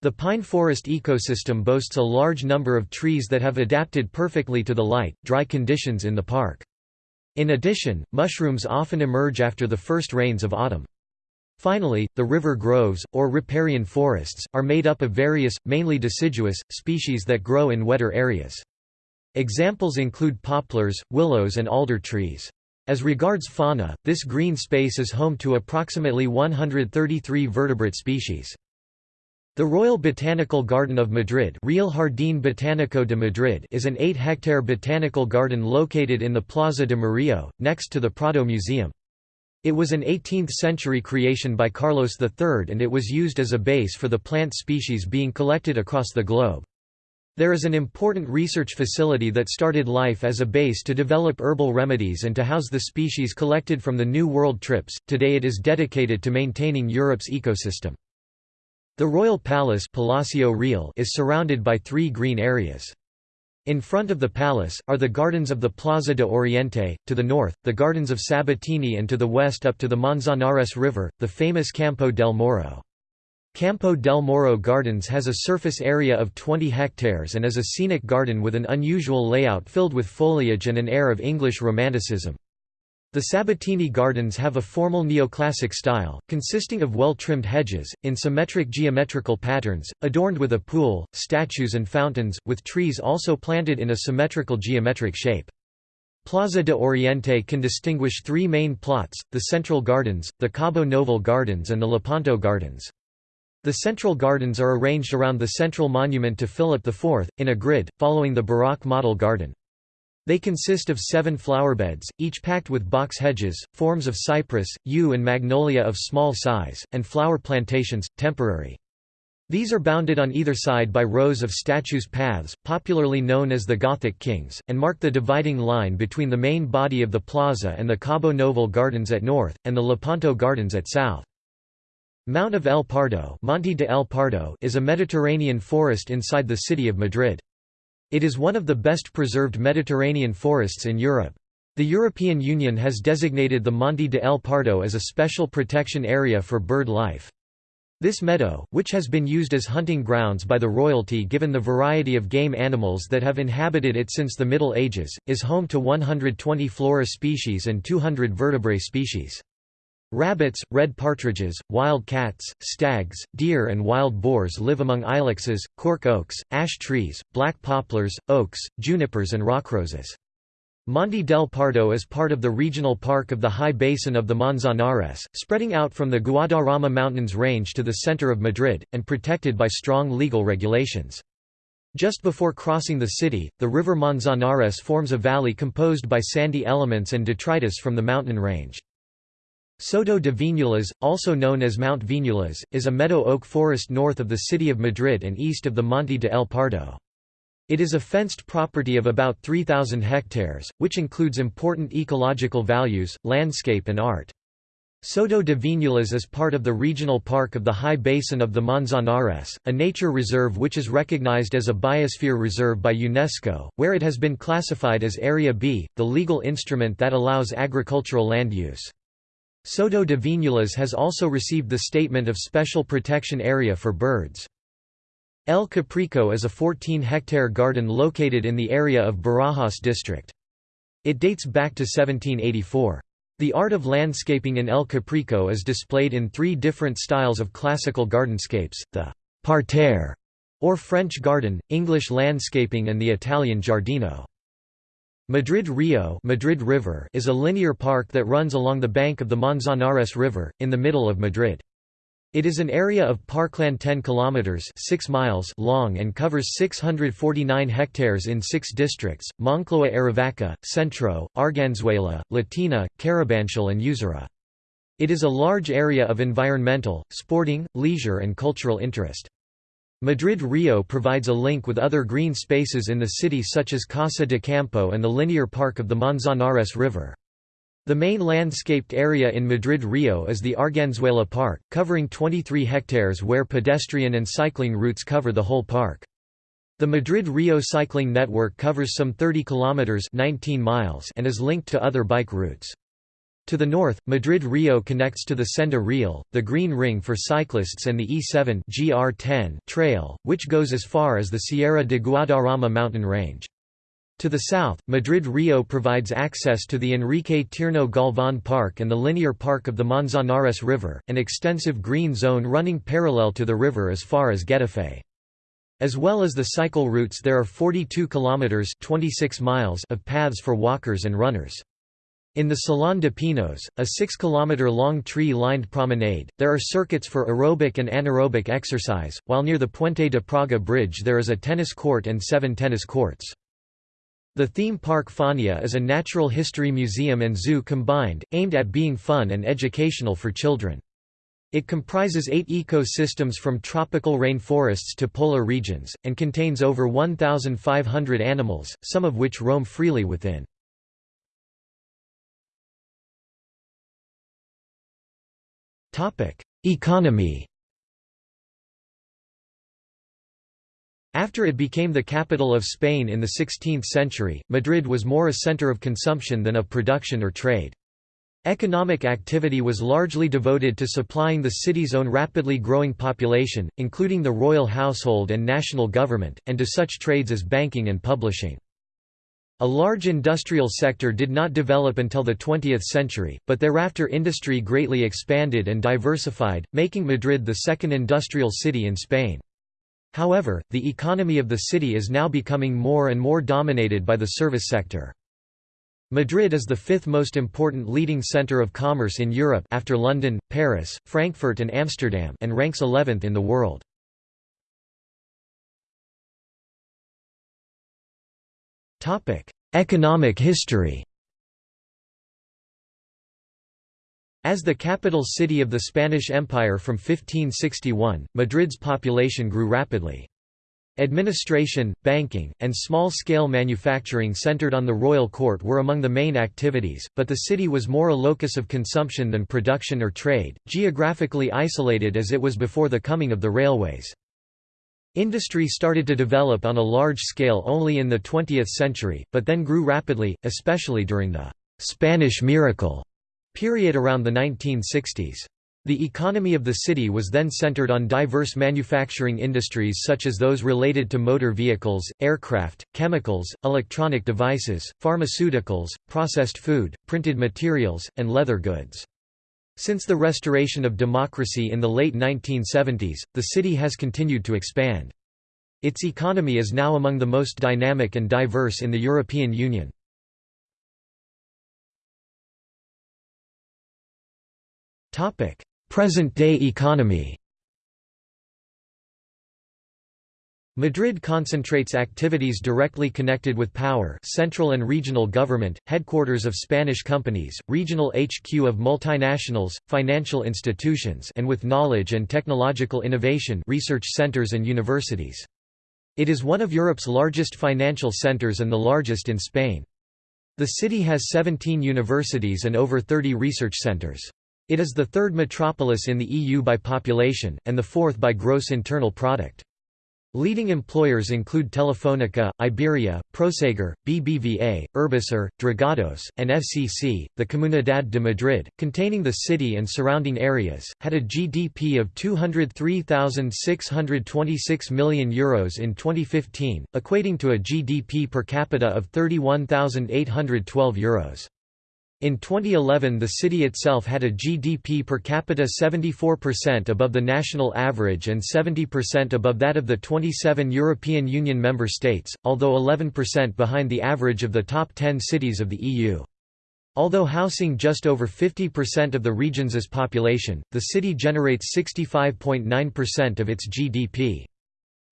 The pine forest ecosystem boasts a large number of trees that have adapted perfectly to the light, dry conditions in the park. In addition, mushrooms often emerge after the first rains of autumn. Finally, the river groves, or riparian forests, are made up of various, mainly deciduous, species that grow in wetter areas. Examples include poplars, willows and alder trees. As regards fauna, this green space is home to approximately 133 vertebrate species. The Royal Botanical Garden of Madrid Real Jardín Botánico de Madrid is an 8-hectare botanical garden located in the Plaza de Murillo, next to the Prado Museum. It was an 18th-century creation by Carlos III and it was used as a base for the plant species being collected across the globe. There is an important research facility that started life as a base to develop herbal remedies and to house the species collected from the New World trips, today it is dedicated to maintaining Europe's ecosystem. The royal palace Palacio Real is surrounded by three green areas. In front of the palace, are the gardens of the Plaza de Oriente, to the north, the gardens of Sabatini and to the west up to the Manzanares River, the famous Campo del Moro. Campo del Moro Gardens has a surface area of 20 hectares and is a scenic garden with an unusual layout filled with foliage and an air of English Romanticism. The Sabatini Gardens have a formal neoclassic style, consisting of well-trimmed hedges, in symmetric geometrical patterns, adorned with a pool, statues and fountains, with trees also planted in a symmetrical geometric shape. Plaza de Oriente can distinguish three main plots, the Central Gardens, the Cabo Noval Gardens and the Lepanto Gardens. The central gardens are arranged around the central monument to Philip IV, in a grid, following the Baroque model garden. They consist of seven flowerbeds, each packed with box hedges, forms of cypress, yew and magnolia of small size, and flower plantations, temporary. These are bounded on either side by rows of statues paths, popularly known as the Gothic Kings, and mark the dividing line between the main body of the plaza and the Cabo Noval Gardens at north, and the Lepanto Gardens at south. Mount of El Pardo, Monte de El Pardo is a Mediterranean forest inside the city of Madrid. It is one of the best preserved Mediterranean forests in Europe. The European Union has designated the Monte de El Pardo as a special protection area for bird life. This meadow, which has been used as hunting grounds by the royalty given the variety of game animals that have inhabited it since the Middle Ages, is home to 120 flora species and 200 vertebrate species. Rabbits, red partridges, wild cats, stags, deer and wild boars live among ilexes, cork oaks, ash trees, black poplars, oaks, junipers and rockroses. Monte del Pardo is part of the regional park of the high basin of the Manzanares, spreading out from the Guadarrama Mountains range to the center of Madrid, and protected by strong legal regulations. Just before crossing the city, the river Manzanares forms a valley composed by sandy elements and detritus from the mountain range. Soto de Viñuelas, also known as Mount Viñuelas, is a meadow oak forest north of the city of Madrid and east of the Monte de El Pardo. It is a fenced property of about 3,000 hectares, which includes important ecological values, landscape and art. Soto de Viñuelas is part of the regional park of the High Basin of the Manzanares, a nature reserve which is recognized as a biosphere reserve by UNESCO, where it has been classified as Area B, the legal instrument that allows agricultural land use. Soto de Viñuelas has also received the Statement of Special Protection Area for Birds. El Capricho is a 14-hectare garden located in the area of Barajas district. It dates back to 1784. The art of landscaping in El Capricho is displayed in three different styles of classical gardenscapes, the parterre, or French garden, English landscaping and the Italian giardino. Madrid Rio Madrid River is a linear park that runs along the bank of the Manzanares River, in the middle of Madrid. It is an area of parkland 10 kilometers 6 miles long and covers 649 hectares in 6 districts: Moncloa Aravaca, Centro, Arganzuela, Latina, Carabanchel and Usera. It is a large area of environmental, sporting, leisure and cultural interest. Madrid-Rio provides a link with other green spaces in the city such as Casa de Campo and the linear park of the Manzanares River. The main landscaped area in Madrid-Rio is the Arganzuela Park, covering 23 hectares where pedestrian and cycling routes cover the whole park. The Madrid-Rio cycling network covers some 30 kilometers 19 miles and is linked to other bike routes. To the north, Madrid-Rio connects to the Senda Real, the Green Ring for cyclists and the E7 GR10 trail, which goes as far as the Sierra de Guadarrama mountain range. To the south, Madrid-Rio provides access to the Enrique Tierno Galván Park and the linear park of the Manzanares River, an extensive green zone running parallel to the river as far as Getafe. As well as the cycle routes there are 42 kilometers 26 miles of paths for walkers and runners. In the Salón de Pinos, a 6-kilometer-long tree-lined promenade, there are circuits for aerobic and anaerobic exercise, while near the Puente de Praga bridge there is a tennis court and seven tennis courts. The theme park Faunia is a natural history museum and zoo combined, aimed at being fun and educational for children. It comprises eight ecosystems from tropical rainforests to polar regions, and contains over 1,500 animals, some of which roam freely within. Topic: Economy. After it became the capital of Spain in the 16th century, Madrid was more a center of consumption than of production or trade. Economic activity was largely devoted to supplying the city's own rapidly growing population, including the royal household and national government, and to such trades as banking and publishing. A large industrial sector did not develop until the 20th century, but thereafter industry greatly expanded and diversified, making Madrid the second industrial city in Spain. However, the economy of the city is now becoming more and more dominated by the service sector. Madrid is the fifth most important leading centre of commerce in Europe after London, Paris, Frankfurt and Amsterdam and ranks 11th in the world. Economic history As the capital city of the Spanish Empire from 1561, Madrid's population grew rapidly. Administration, banking, and small-scale manufacturing centered on the royal court were among the main activities, but the city was more a locus of consumption than production or trade, geographically isolated as it was before the coming of the railways. Industry started to develop on a large scale only in the 20th century, but then grew rapidly, especially during the «Spanish miracle» period around the 1960s. The economy of the city was then centered on diverse manufacturing industries such as those related to motor vehicles, aircraft, chemicals, electronic devices, pharmaceuticals, processed food, printed materials, and leather goods. Since the restoration of democracy in the late 1970s, the city has continued to expand. Its economy is now among the most dynamic and diverse in the European Union. Present-day economy Madrid concentrates activities directly connected with power central and regional government, headquarters of Spanish companies, regional HQ of multinationals, financial institutions and with knowledge and technological innovation research centers and universities. It is one of Europe's largest financial centers and the largest in Spain. The city has 17 universities and over 30 research centers. It is the third metropolis in the EU by population, and the fourth by gross internal product. Leading employers include Telefónica, Iberia, Prosegur, BBVA, Urbaser, Dragados, and FCC. The Comunidad de Madrid, containing the city and surrounding areas, had a GDP of 203,626 million euros in 2015, equating to a GDP per capita of 31,812 euros. In 2011 the city itself had a GDP per capita 74% above the national average and 70% above that of the 27 European Union member states, although 11% behind the average of the top 10 cities of the EU. Although housing just over 50% of the region's population, the city generates 65.9% of its GDP.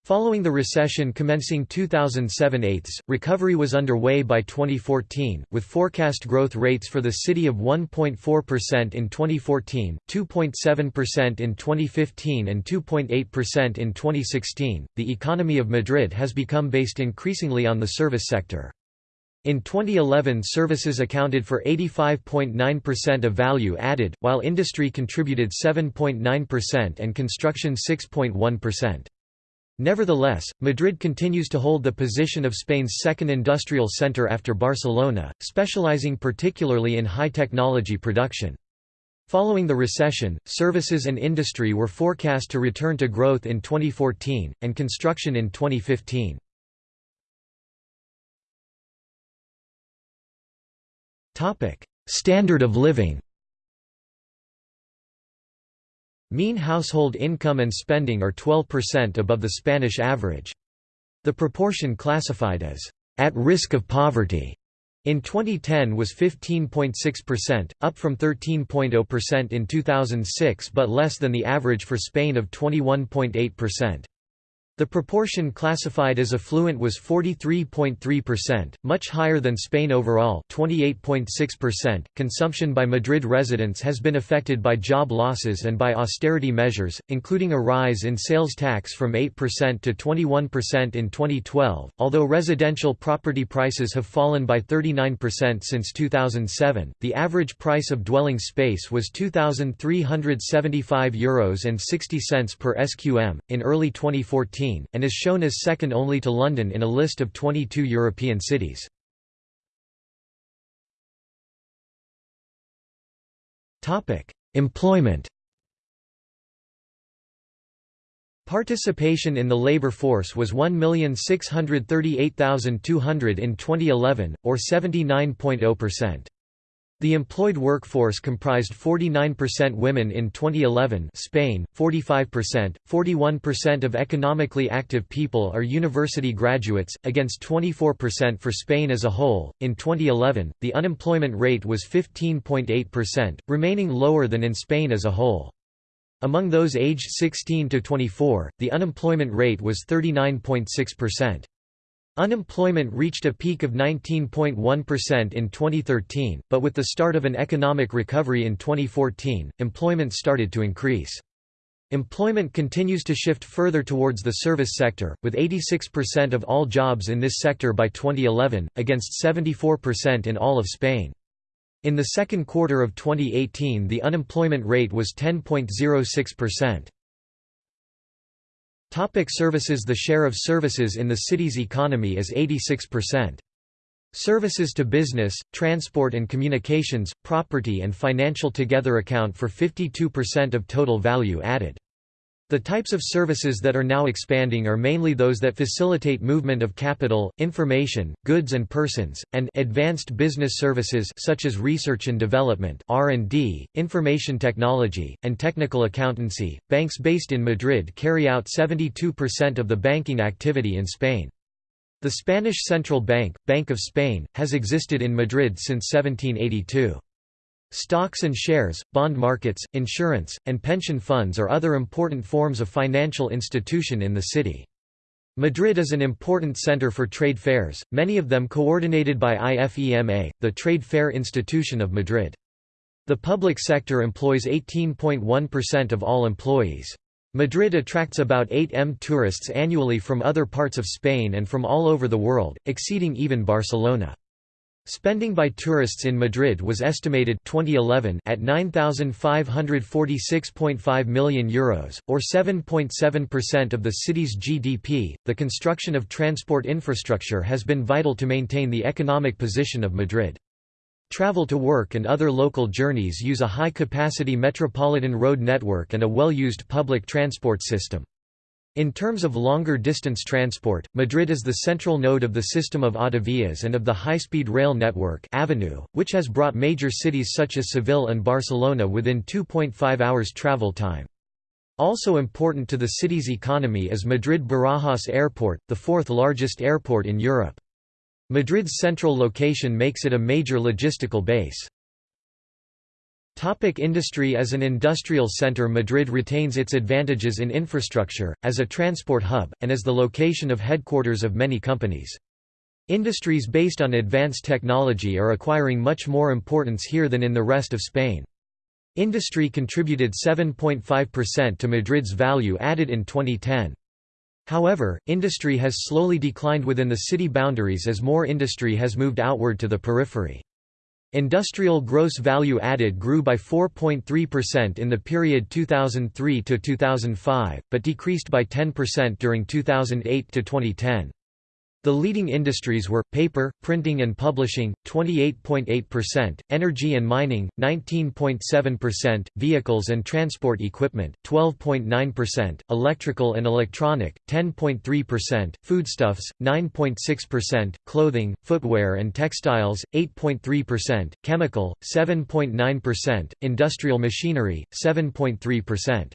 Following the recession commencing 2007-8, recovery was underway by 2014, with forecast growth rates for the city of 1.4% in 2014, 2.7% in 2015 and 2.8% in 2016. The economy of Madrid has become based increasingly on the service sector. In 2011 services accounted for 85.9% of value added, while industry contributed 7.9% and construction 6.1%. Nevertheless, Madrid continues to hold the position of Spain's second industrial center after Barcelona, specializing particularly in high-technology production. Following the recession, services and industry were forecast to return to growth in 2014, and construction in 2015. Standard of living Mean household income and spending are 12% above the Spanish average. The proportion classified as at risk of poverty in 2010 was 15.6%, up from 13.0% in 2006 but less than the average for Spain of 21.8%. The proportion classified as affluent was 43.3%, much higher than Spain overall 28.6%. .Consumption by Madrid residents has been affected by job losses and by austerity measures, including a rise in sales tax from 8% to 21% in 2012, although residential property prices have fallen by 39% since 2007. The average price of dwelling space was €2,375 Euros and 60 cents per SQM. In early 2014, 2014, and is shown as second only to London in a list of 22 European cities. Employment Participation in the labor force was 1,638,200 in 2011, or 79.0%. The employed workforce comprised 49% women in 2011 Spain, 45%, 41% of economically active people are university graduates, against 24% for Spain as a whole. In 2011, the unemployment rate was 15.8%, remaining lower than in Spain as a whole. Among those aged 16 to 24, the unemployment rate was 39.6%. Unemployment reached a peak of 19.1% in 2013, but with the start of an economic recovery in 2014, employment started to increase. Employment continues to shift further towards the service sector, with 86% of all jobs in this sector by 2011, against 74% in all of Spain. In the second quarter of 2018 the unemployment rate was 10.06%. Topic services The share of services in the city's economy is 86%. Services to business, transport and communications, property and financial together account for 52% of total value added. The types of services that are now expanding are mainly those that facilitate movement of capital, information, goods and persons, and advanced business services such as research and development (R&D), information technology, and technical accountancy. Banks based in Madrid carry out 72% of the banking activity in Spain. The Spanish Central Bank, Bank of Spain, has existed in Madrid since 1782. Stocks and shares, bond markets, insurance, and pension funds are other important forms of financial institution in the city. Madrid is an important center for trade fairs, many of them coordinated by IFEMA, the trade fair institution of Madrid. The public sector employs 18.1% of all employees. Madrid attracts about 8 m tourists annually from other parts of Spain and from all over the world, exceeding even Barcelona. Spending by tourists in Madrid was estimated 2011 at €9,546.5 million, Euros, or 7.7% of the city's GDP. The construction of transport infrastructure has been vital to maintain the economic position of Madrid. Travel to work and other local journeys use a high-capacity metropolitan road network and a well-used public transport system. In terms of longer distance transport, Madrid is the central node of the system of autovías and of the high-speed rail network Avenue, which has brought major cities such as Seville and Barcelona within 2.5 hours travel time. Also important to the city's economy is Madrid-Barajas Airport, the fourth largest airport in Europe. Madrid's central location makes it a major logistical base. Topic industry As an industrial center Madrid retains its advantages in infrastructure, as a transport hub, and as the location of headquarters of many companies. Industries based on advanced technology are acquiring much more importance here than in the rest of Spain. Industry contributed 7.5% to Madrid's value added in 2010. However, industry has slowly declined within the city boundaries as more industry has moved outward to the periphery. Industrial gross value added grew by 4.3% in the period 2003 to 2005, but decreased by 10% during 2008 to 2010. The leading industries were, paper, printing and publishing, 28.8%, energy and mining, 19.7%, vehicles and transport equipment, 12.9%, electrical and electronic, 10.3%, foodstuffs, 9.6%, clothing, footwear and textiles, 8.3%, chemical, 7.9%, industrial machinery, 7.3%.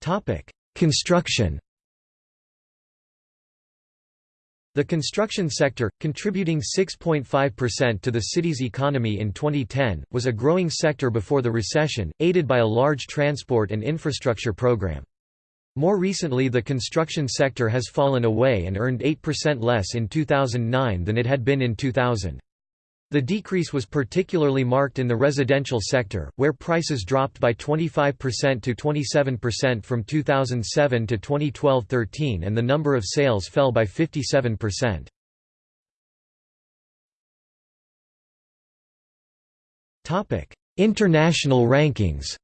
Topic Construction The construction sector, contributing 6.5% to the city's economy in 2010, was a growing sector before the recession, aided by a large transport and infrastructure program. More recently the construction sector has fallen away and earned 8% less in 2009 than it had been in 2000. The decrease was particularly marked in the residential sector, where prices dropped by 25% to 27% from 2007 to 2012-13 and the number of sales fell by 57%. International rankings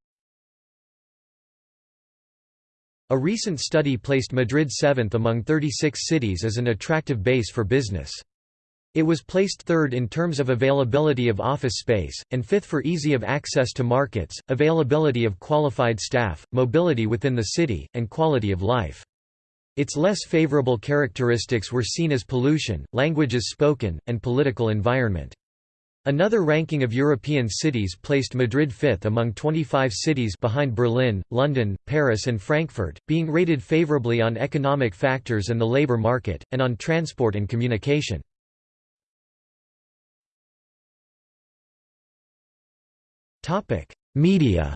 A recent study placed Madrid seventh among 36 cities as an attractive base for business. It was placed third in terms of availability of office space, and fifth for easy of access to markets, availability of qualified staff, mobility within the city, and quality of life. Its less favorable characteristics were seen as pollution, languages spoken, and political environment. Another ranking of European cities placed Madrid fifth among 25 cities behind Berlin, London, Paris and Frankfurt, being rated favorably on economic factors and the labour market, and on transport and communication. Media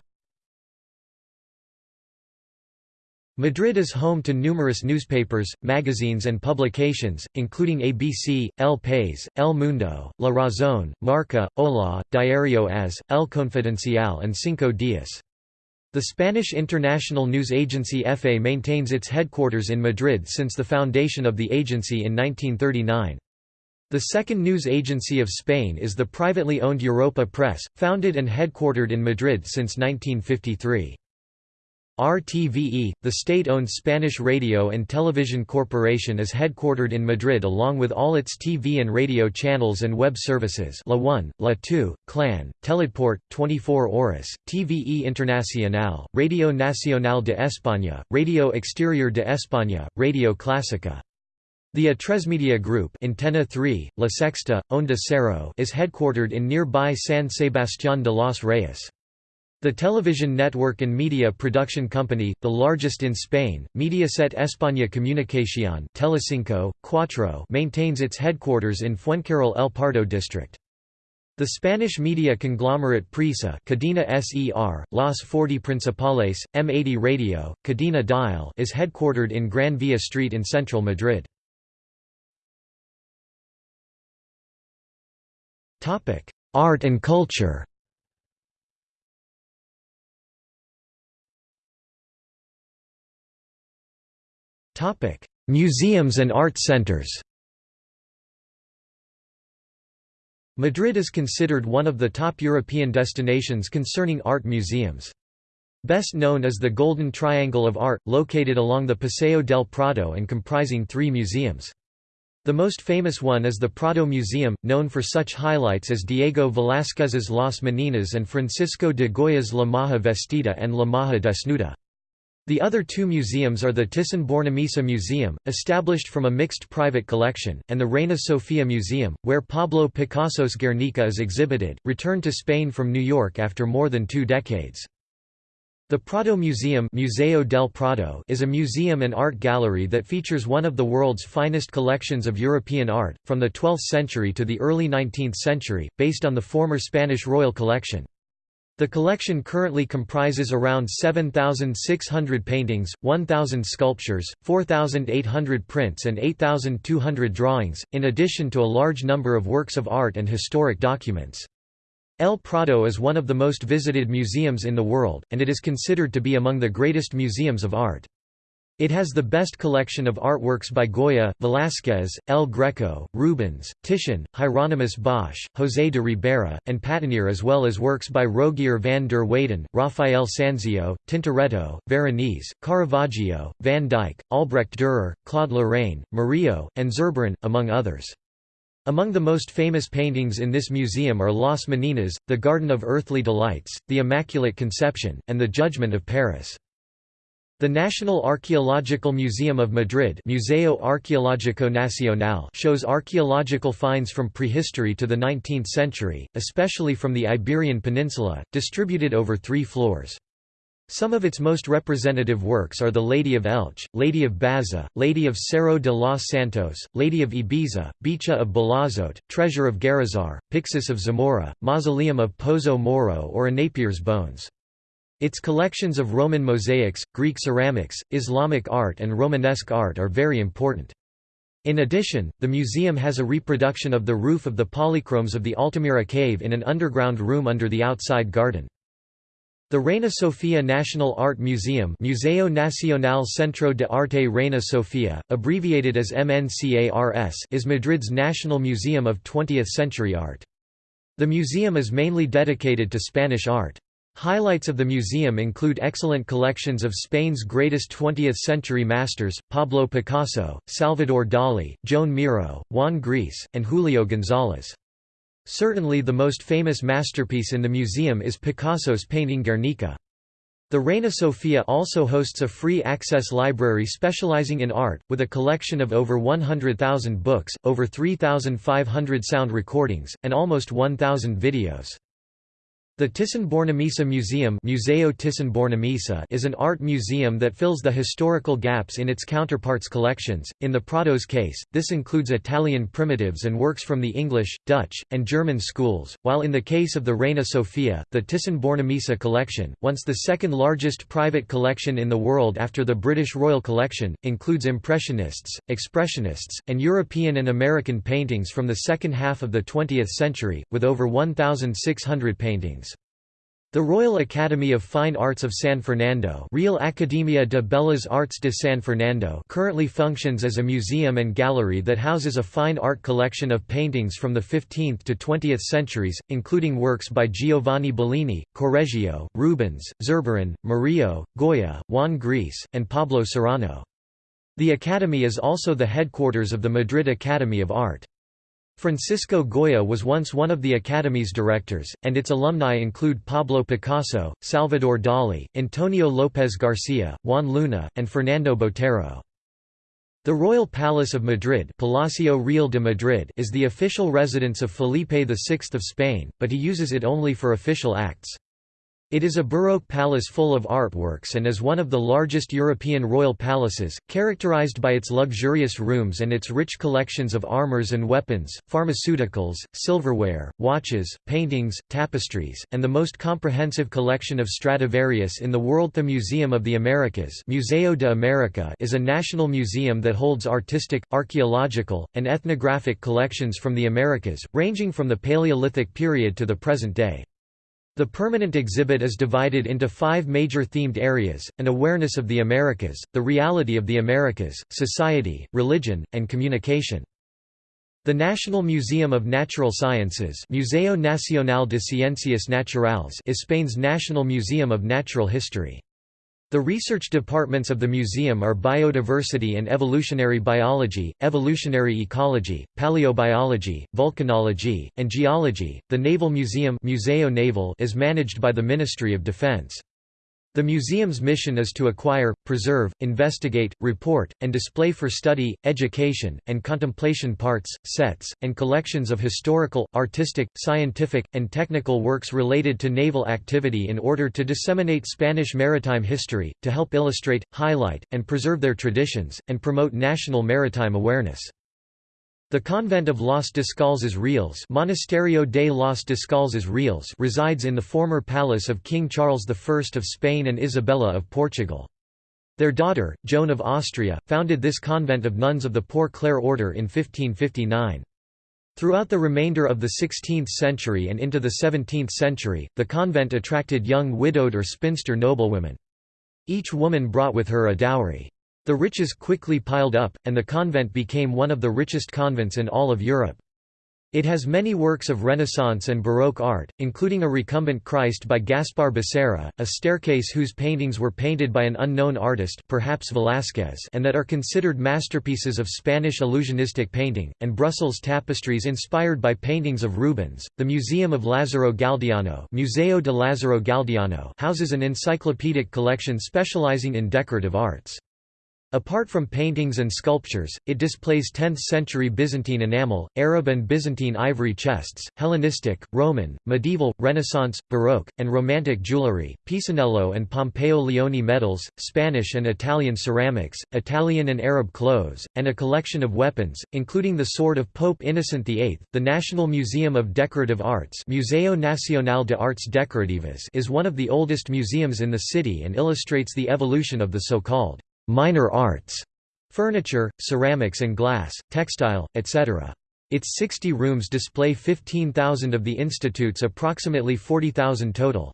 Madrid is home to numerous newspapers, magazines and publications, including ABC, El País, El Mundo, La Razón, Marca, Hola, Diario AS, El Confidencial and Cinco Días. The Spanish international news agency EFE maintains its headquarters in Madrid since the foundation of the agency in 1939. The second news agency of Spain is the privately owned Europa Press, founded and headquartered in Madrid since 1953. RTVE, the state-owned Spanish radio and television corporation is headquartered in Madrid along with all its TV and radio channels and web services La 1, La 2, Clan, Teleport, 24 Horas, TVE Internacional, Radio Nacional de España, Radio Exterior de España, Radio Clásica. The Atresmedia Group Antena 3, La Sexta, Onda Cero is headquartered in nearby San Sebastián de los Reyes. The television network and media production company, the largest in Spain, Mediaset España Comunicación Telecinco, Cuatro maintains its headquarters in Fuencarral El Pardo district. The Spanish media conglomerate Prisa Cadena Ser, Las 40 Principales, M80 Radio, Cadena Dial is headquartered in Gran Via Street in central Madrid. Art and culture Museums and art centers. Madrid is considered one of the top European destinations concerning art museums. Best known is the Golden Triangle of Art, located along the Paseo del Prado and comprising three museums. The most famous one is the Prado Museum, known for such highlights as Diego Velázquez's Las Meninas and Francisco de Goya's La Maja Vestida and La Maja Desnuda. The other two museums are the Thyssen-Bornemisza Museum, established from a mixed private collection, and the Reina Sofia Museum, where Pablo Picasso's Guernica is exhibited, returned to Spain from New York after more than two decades. The Prado Museum Museo del Prado is a museum and art gallery that features one of the world's finest collections of European art, from the 12th century to the early 19th century, based on the former Spanish royal collection. The collection currently comprises around 7,600 paintings, 1,000 sculptures, 4,800 prints and 8,200 drawings, in addition to a large number of works of art and historic documents. El Prado is one of the most visited museums in the world, and it is considered to be among the greatest museums of art. It has the best collection of artworks by Goya, Velázquez, El Greco, Rubens, Titian, Hieronymus Bosch, José de Ribera, and Patinier as well as works by Rogier van der Weyden, Raphael Sanzio, Tintoretto, Veronese, Caravaggio, Van Dyck, Albrecht Dürer, Claude Lorrain, Murillo, and Zurbarán, among others. Among the most famous paintings in this museum are Las Meninas, the Garden of Earthly Delights, the Immaculate Conception, and the Judgment of Paris. The National Archaeological Museum of Madrid Museo Arqueológico Nacional shows archaeological finds from prehistory to the 19th century, especially from the Iberian Peninsula, distributed over three floors. Some of its most representative works are The Lady of Elche, Lady of Baza, Lady of Cerro de los Santos, Lady of Ibiza, Bicha of Balazote, Treasure of Guarrazar, Pyxis of Zamora, Mausoleum of Pozo Moro or a Napier's bones. Its collections of Roman mosaics, Greek ceramics, Islamic art and Romanesque art are very important. In addition, the museum has a reproduction of the roof of the polychromes of the Altamira cave in an underground room under the outside garden. The Reina Sofia National Art Museum Museo Nacional Centro de Arte Reina Sofia, abbreviated as MNCARS is Madrid's national museum of 20th-century art. The museum is mainly dedicated to Spanish art. Highlights of the museum include excellent collections of Spain's greatest 20th-century masters, Pablo Picasso, Salvador Dali, Joan Miro, Juan Gris, and Julio González. Certainly the most famous masterpiece in the museum is Picasso's painting Guernica. The Reina Sofia also hosts a free-access library specializing in art, with a collection of over 100,000 books, over 3,500 sound recordings, and almost 1,000 videos. The Thyssen-Bornemisza Museum Museo Thyssen is an art museum that fills the historical gaps in its counterparts' collections. In the Prado's case, this includes Italian primitives and works from the English, Dutch, and German schools, while in the case of the Reina Sofia, the Thyssen-Bornemisza collection, once the second largest private collection in the world after the British Royal Collection, includes Impressionists, Expressionists, and European and American paintings from the second half of the 20th century, with over 1,600 paintings. The Royal Academy of Fine Arts of San Fernando Real Academia de Bellas Artes de San Fernando currently functions as a museum and gallery that houses a fine art collection of paintings from the 15th to 20th centuries, including works by Giovanni Bellini, Correggio, Rubens, Zurbarán, Murillo, Goya, Juan Gris, and Pablo Serrano. The Academy is also the headquarters of the Madrid Academy of Art. Francisco Goya was once one of the Academy's directors, and its alumni include Pablo Picasso, Salvador Dali, Antonio López Garcia, Juan Luna, and Fernando Botero. The Royal Palace of Madrid, Palacio Real de Madrid is the official residence of Felipe VI of Spain, but he uses it only for official acts. It is a Baroque palace full of artworks and is one of the largest European royal palaces, characterized by its luxurious rooms and its rich collections of armors and weapons, pharmaceuticals, silverware, watches, paintings, tapestries, and the most comprehensive collection of Stradivarius in the world. The Museum of the Americas Museo de America is a national museum that holds artistic, archaeological, and ethnographic collections from the Americas, ranging from the Paleolithic period to the present day. The permanent exhibit is divided into five major themed areas, an awareness of the Americas, the reality of the Americas, society, religion, and communication. The National Museum of Natural Sciences Museo Nacional de Ciencias Naturales is Spain's national museum of natural history. The research departments of the museum are biodiversity and evolutionary biology, evolutionary ecology, paleobiology, volcanology, and geology. The Naval Museum Museo Naval is managed by the Ministry of Defense. The museum's mission is to acquire, preserve, investigate, report, and display for study, education, and contemplation parts, sets, and collections of historical, artistic, scientific, and technical works related to naval activity in order to disseminate Spanish maritime history, to help illustrate, highlight, and preserve their traditions, and promote national maritime awareness. The convent of Los Descalzas Reales Monasterio de los Descalzas Reales resides in the former palace of King Charles I of Spain and Isabella of Portugal. Their daughter, Joan of Austria, founded this convent of nuns of the Poor Clare order in 1559. Throughout the remainder of the 16th century and into the 17th century, the convent attracted young widowed or spinster noblewomen. Each woman brought with her a dowry. The riches quickly piled up, and the convent became one of the richest convents in all of Europe. It has many works of Renaissance and Baroque art, including a recumbent Christ by Gaspar Becerra, a staircase whose paintings were painted by an unknown artist perhaps Velázquez and that are considered masterpieces of Spanish illusionistic painting, and Brussels tapestries inspired by paintings of Rubens. The Museum of Lázaro Galdiano, Museo de Lázaro Galdiano houses an encyclopedic collection specializing in decorative arts. Apart from paintings and sculptures, it displays 10th-century Byzantine enamel, Arab and Byzantine ivory chests, Hellenistic, Roman, medieval, Renaissance, Baroque, and Romantic jewellery, Pisanello and Pompeo Leoni medals, Spanish and Italian ceramics, Italian and Arab clothes, and a collection of weapons, including the sword of Pope Innocent VIII. The National Museum of Decorative Arts Museo Nacional de Artes Decorativas is one of the oldest museums in the city and illustrates the evolution of the so-called minor arts, furniture, ceramics and glass, textile, etc. Its 60 rooms display 15,000 of the institute's approximately 40,000 total.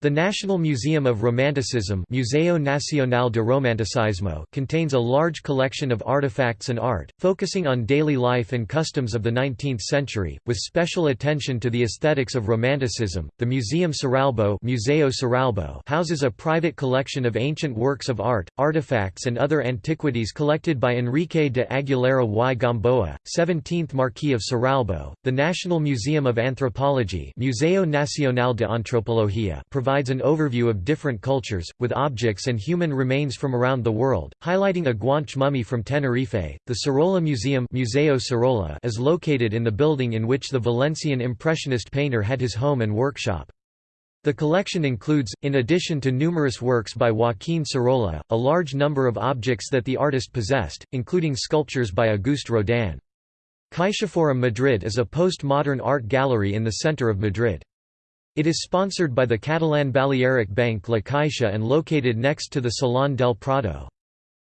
The National Museum of Romanticism Museo Nacional de Romanticismo contains a large collection of artifacts and art, focusing on daily life and customs of the 19th century, with special attention to the aesthetics of Romanticism. The Museum Cerralbo, Museo Cerralbo houses a private collection of ancient works of art, artifacts and other antiquities collected by Enrique de Aguilera y Gamboa, 17th Marquis of Cerralbo. The National Museum of Anthropology Museo Nacional de Antropología provides an overview of different cultures, with objects and human remains from around the world, highlighting a Guanche mummy from Tenerife. The Sorolla Museum Museo Sorolla is located in the building in which the Valencian Impressionist painter had his home and workshop. The collection includes, in addition to numerous works by Joaquín Sorolla, a large number of objects that the artist possessed, including sculptures by Auguste Rodin. CaixaForum Madrid is a post-modern art gallery in the center of Madrid. It is sponsored by the Catalan Balearic bank La Caixa and located next to the Salón del Prado.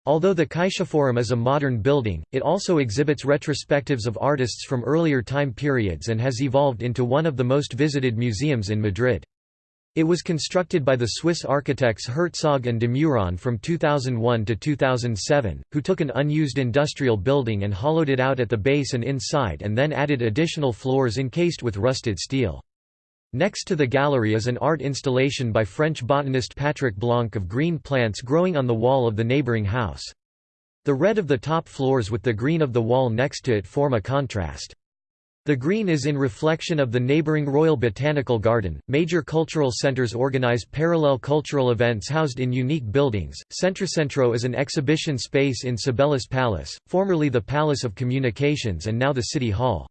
Although the Caixa Forum is a modern building, it also exhibits retrospectives of artists from earlier time periods and has evolved into one of the most visited museums in Madrid. It was constructed by the Swiss architects Herzog and de Meuron from 2001 to 2007, who took an unused industrial building and hollowed it out at the base and inside and then added additional floors encased with rusted steel. Next to the gallery is an art installation by French botanist Patrick Blanc of green plants growing on the wall of the neighboring house. The red of the top floors with the green of the wall next to it form a contrast. The green is in reflection of the neighboring Royal Botanical Garden. Major cultural centers organize parallel cultural events housed in unique buildings. Centrocentro is an exhibition space in Cibeles Palace, formerly the Palace of Communications and now the City Hall.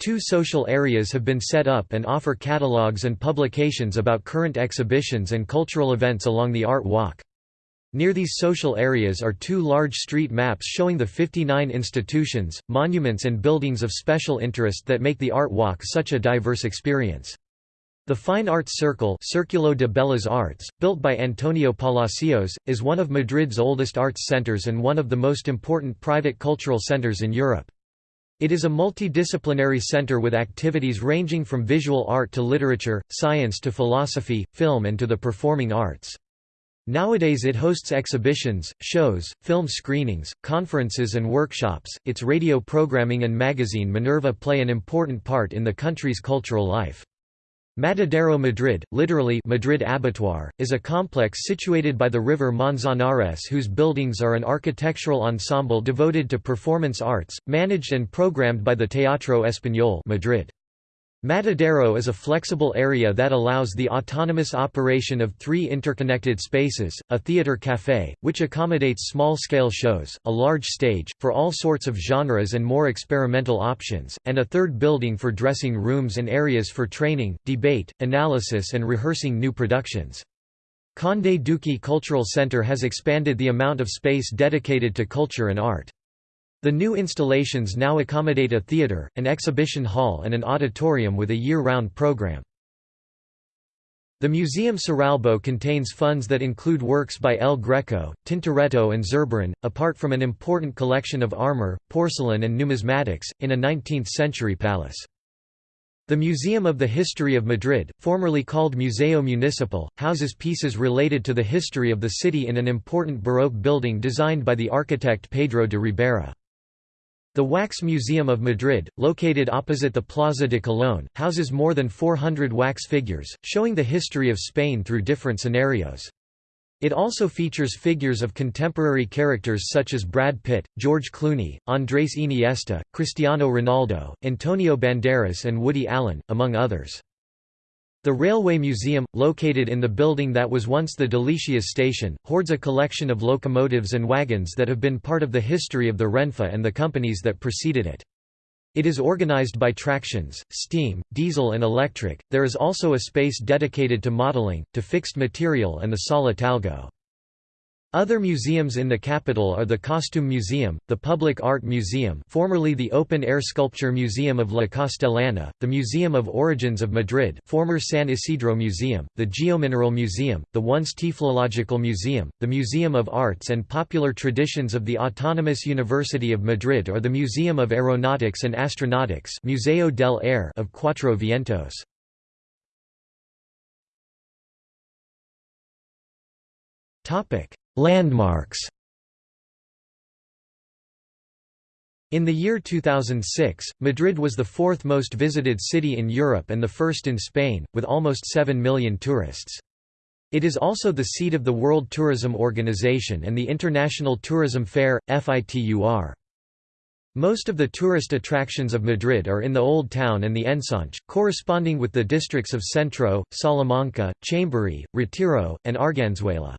Two social areas have been set up and offer catalogues and publications about current exhibitions and cultural events along the Art Walk. Near these social areas are two large street maps showing the 59 institutions, monuments and buildings of special interest that make the Art Walk such a diverse experience. The Fine Arts Circle Circulo de Bellas Artes, built by Antonio Palacios, is one of Madrid's oldest arts centers and one of the most important private cultural centers in Europe. It is a multidisciplinary center with activities ranging from visual art to literature, science to philosophy, film and to the performing arts. Nowadays it hosts exhibitions, shows, film screenings, conferences and workshops. Its radio programming and magazine Minerva play an important part in the country's cultural life. Matadero Madrid, literally Madrid Abattoir, is a complex situated by the river Manzanares whose buildings are an architectural ensemble devoted to performance arts, managed and programmed by the Teatro Español Madrid. Matadero is a flexible area that allows the autonomous operation of three interconnected spaces, a theater café, which accommodates small-scale shows, a large stage, for all sorts of genres and more experimental options, and a third building for dressing rooms and areas for training, debate, analysis and rehearsing new productions. Conde Duque Cultural Center has expanded the amount of space dedicated to culture and art. The new installations now accommodate a theatre, an exhibition hall and an auditorium with a year-round program. The Museum Cerralbo contains funds that include works by El Greco, Tintoretto and Zurbarán, apart from an important collection of armor, porcelain and numismatics, in a 19th-century palace. The Museum of the History of Madrid, formerly called Museo Municipal, houses pieces related to the history of the city in an important Baroque building designed by the architect Pedro de Ribera. The Wax Museum of Madrid, located opposite the Plaza de Colón, houses more than 400 wax figures, showing the history of Spain through different scenarios. It also features figures of contemporary characters such as Brad Pitt, George Clooney, Andrés Iniesta, Cristiano Ronaldo, Antonio Banderas and Woody Allen, among others. The Railway Museum, located in the building that was once the Delicias station, hoards a collection of locomotives and wagons that have been part of the history of the Renfe and the companies that preceded it. It is organized by tractions, steam, diesel and electric. There is also a space dedicated to modeling, to fixed material and the Sala Talgo. Other museums in the capital are the Costume Museum, the Public Art Museum formerly the Open Air Sculpture Museum of La Castellana, the Museum of Origins of Madrid former San Isidro Museum, the Geomineral Museum, the once Tiflological Museum, the Museum of Arts and Popular Traditions of the Autonomous University of Madrid or the Museum of Aeronautics and Astronautics Museo del Aire of Cuatro Vientos. Landmarks In the year 2006, Madrid was the fourth most visited city in Europe and the first in Spain, with almost 7 million tourists. It is also the seat of the World Tourism Organization and the International Tourism Fair, FITUR. Most of the tourist attractions of Madrid are in the Old Town and the Ensanche, corresponding with the districts of Centro, Salamanca, Chamberí, Retiro, and Arganzuela.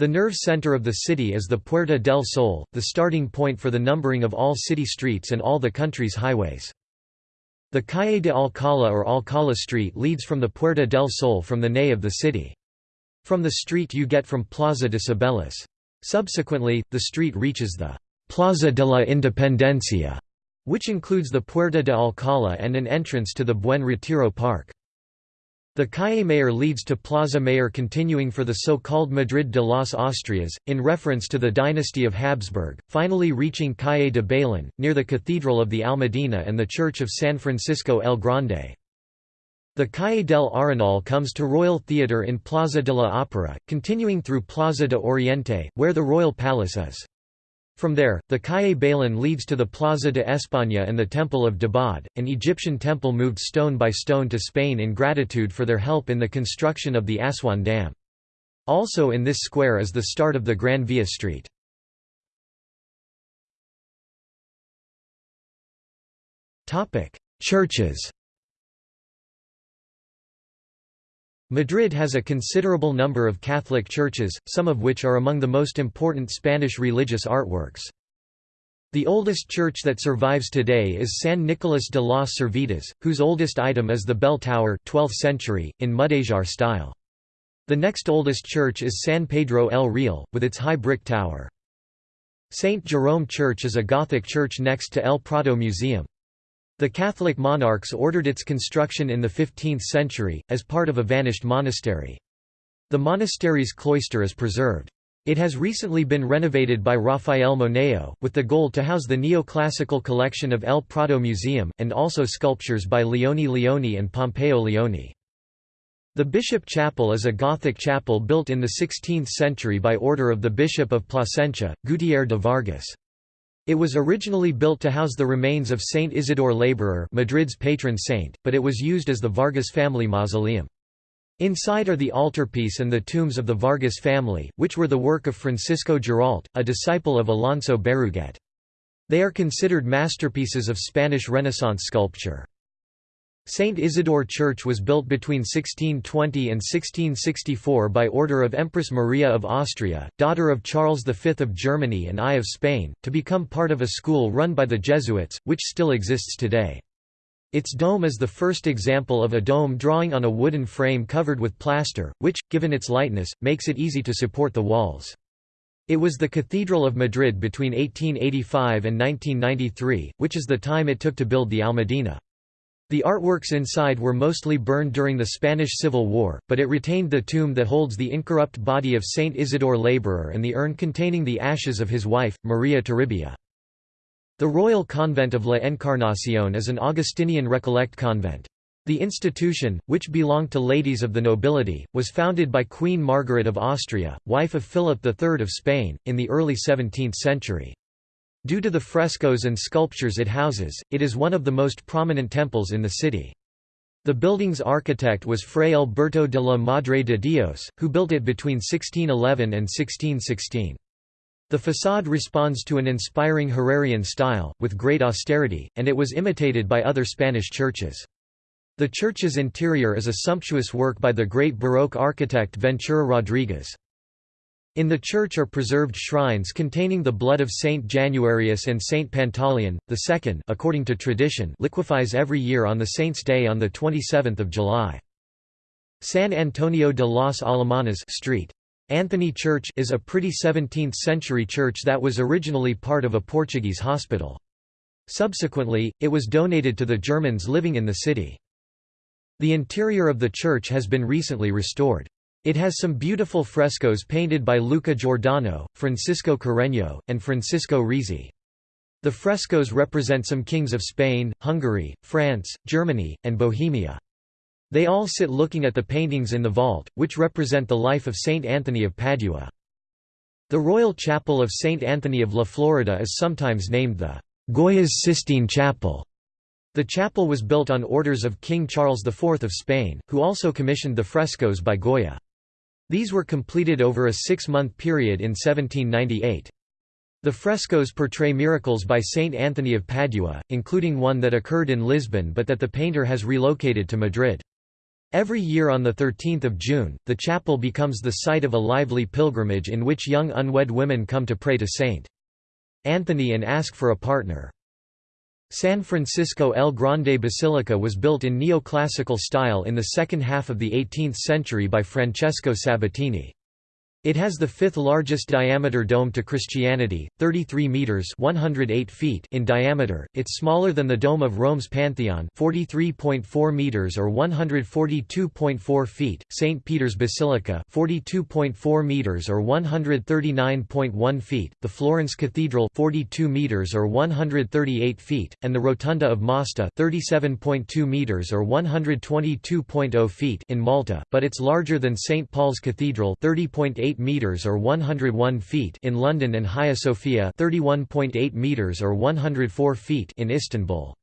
The nerve center of the city is the Puerta del Sol, the starting point for the numbering of all city streets and all the country's highways. The Calle de Alcalá or Alcalá Street leads from the Puerta del Sol from the nave of the city. From the street you get from Plaza de Cibeles. Subsequently, the street reaches the Plaza de la Independencia, which includes the Puerta de Alcalá and an entrance to the Buen Retiro Park. The Calle Mayor leads to Plaza Mayor continuing for the so-called Madrid de las Austrias, in reference to the dynasty of Habsburg, finally reaching Calle de Bailén, near the Cathedral of the Almudena and the Church of San Francisco el Grande. The Calle del Arenal comes to Royal Theatre in Plaza de la Opera, continuing through Plaza de Oriente, where the Royal Palace is. From there, the Calle Bailén leads to the Plaza de España and the Temple of Debod, an Egyptian temple moved stone by stone to Spain in gratitude for their help in the construction of the Aswan Dam. Also in this square is the start of the Gran Via Street. Churches Madrid has a considerable number of Catholic churches, some of which are among the most important Spanish religious artworks. The oldest church that survives today is San Nicolas de las Servitas, whose oldest item is the bell tower 12th century, in Mudéjar style. The next oldest church is San Pedro el Real, with its high brick tower. St. Jerome Church is a Gothic church next to El Prado Museum. The Catholic monarchs ordered its construction in the 15th century, as part of a vanished monastery. The monastery's cloister is preserved. It has recently been renovated by Rafael Moneo, with the goal to house the neoclassical collection of El Prado Museum, and also sculptures by Leone Leoni and Pompeo Leoni. The Bishop Chapel is a Gothic chapel built in the 16th century by order of the Bishop of Plasencia, Gutiérrez de Vargas. It was originally built to house the remains of Saint Isidore Laborer Madrid's patron saint, but it was used as the Vargas family mausoleum. Inside are the altarpiece and the tombs of the Vargas family, which were the work of Francisco Giralt, a disciple of Alonso Berruguete. They are considered masterpieces of Spanish Renaissance sculpture. St. Isidore Church was built between 1620 and 1664 by order of Empress Maria of Austria, daughter of Charles V of Germany and I of Spain, to become part of a school run by the Jesuits, which still exists today. Its dome is the first example of a dome drawing on a wooden frame covered with plaster, which, given its lightness, makes it easy to support the walls. It was the Cathedral of Madrid between 1885 and 1993, which is the time it took to build the Almudena. The artworks inside were mostly burned during the Spanish Civil War, but it retained the tomb that holds the incorrupt body of Saint Isidore Laborer and the urn containing the ashes of his wife, Maria Toribia. The Royal Convent of La Encarnación is an Augustinian Recollect convent. The institution, which belonged to ladies of the nobility, was founded by Queen Margaret of Austria, wife of Philip III of Spain, in the early 17th century. Due to the frescoes and sculptures it houses, it is one of the most prominent temples in the city. The building's architect was Fray Alberto de la Madre de Dios, who built it between 1611 and 1616. The façade responds to an inspiring Herrerian style, with great austerity, and it was imitated by other Spanish churches. The church's interior is a sumptuous work by the great Baroque architect Ventura Rodriguez. In the church are preserved shrines containing the blood of Saint Januarius and Saint Pantaleon. The second, according to tradition, liquefies every year on the saint's day on the 27th of July. San Antonio de los Alemanes Street. Anthony Church is a pretty 17th-century church that was originally part of a Portuguese hospital. Subsequently, it was donated to the Germans living in the city. The interior of the church has been recently restored. It has some beautiful frescoes painted by Luca Giordano, Francisco Carreño, and Francisco Rizzi. The frescoes represent some kings of Spain, Hungary, France, Germany, and Bohemia. They all sit looking at the paintings in the vault, which represent the life of Saint Anthony of Padua. The Royal Chapel of Saint Anthony of La Florida is sometimes named the Goya's Sistine Chapel. The chapel was built on orders of King Charles IV of Spain, who also commissioned the frescoes by Goya. These were completed over a six-month period in 1798. The frescoes portray miracles by Saint Anthony of Padua, including one that occurred in Lisbon but that the painter has relocated to Madrid. Every year on 13 June, the chapel becomes the site of a lively pilgrimage in which young unwed women come to pray to Saint Anthony and ask for a partner. San Francisco El Grande Basilica was built in neoclassical style in the second half of the 18th century by Francesco Sabatini. It has the fifth largest diameter dome to Christianity, 33 meters (108 feet) in diameter. It's smaller than the dome of Rome's Pantheon, 43.4 meters or 142.4 feet. St. Peter's Basilica, 42.4 meters or 139.1 feet. The Florence Cathedral, 42 meters or 138 feet, and the Rotunda of Mosta, 37.2 meters or 122.0 feet in Malta, but it's larger than St. Paul's Cathedral, 30.8 8 meters or 101 feet in London and Hagia Sophia 31.8 meters or 104 feet in Istanbul.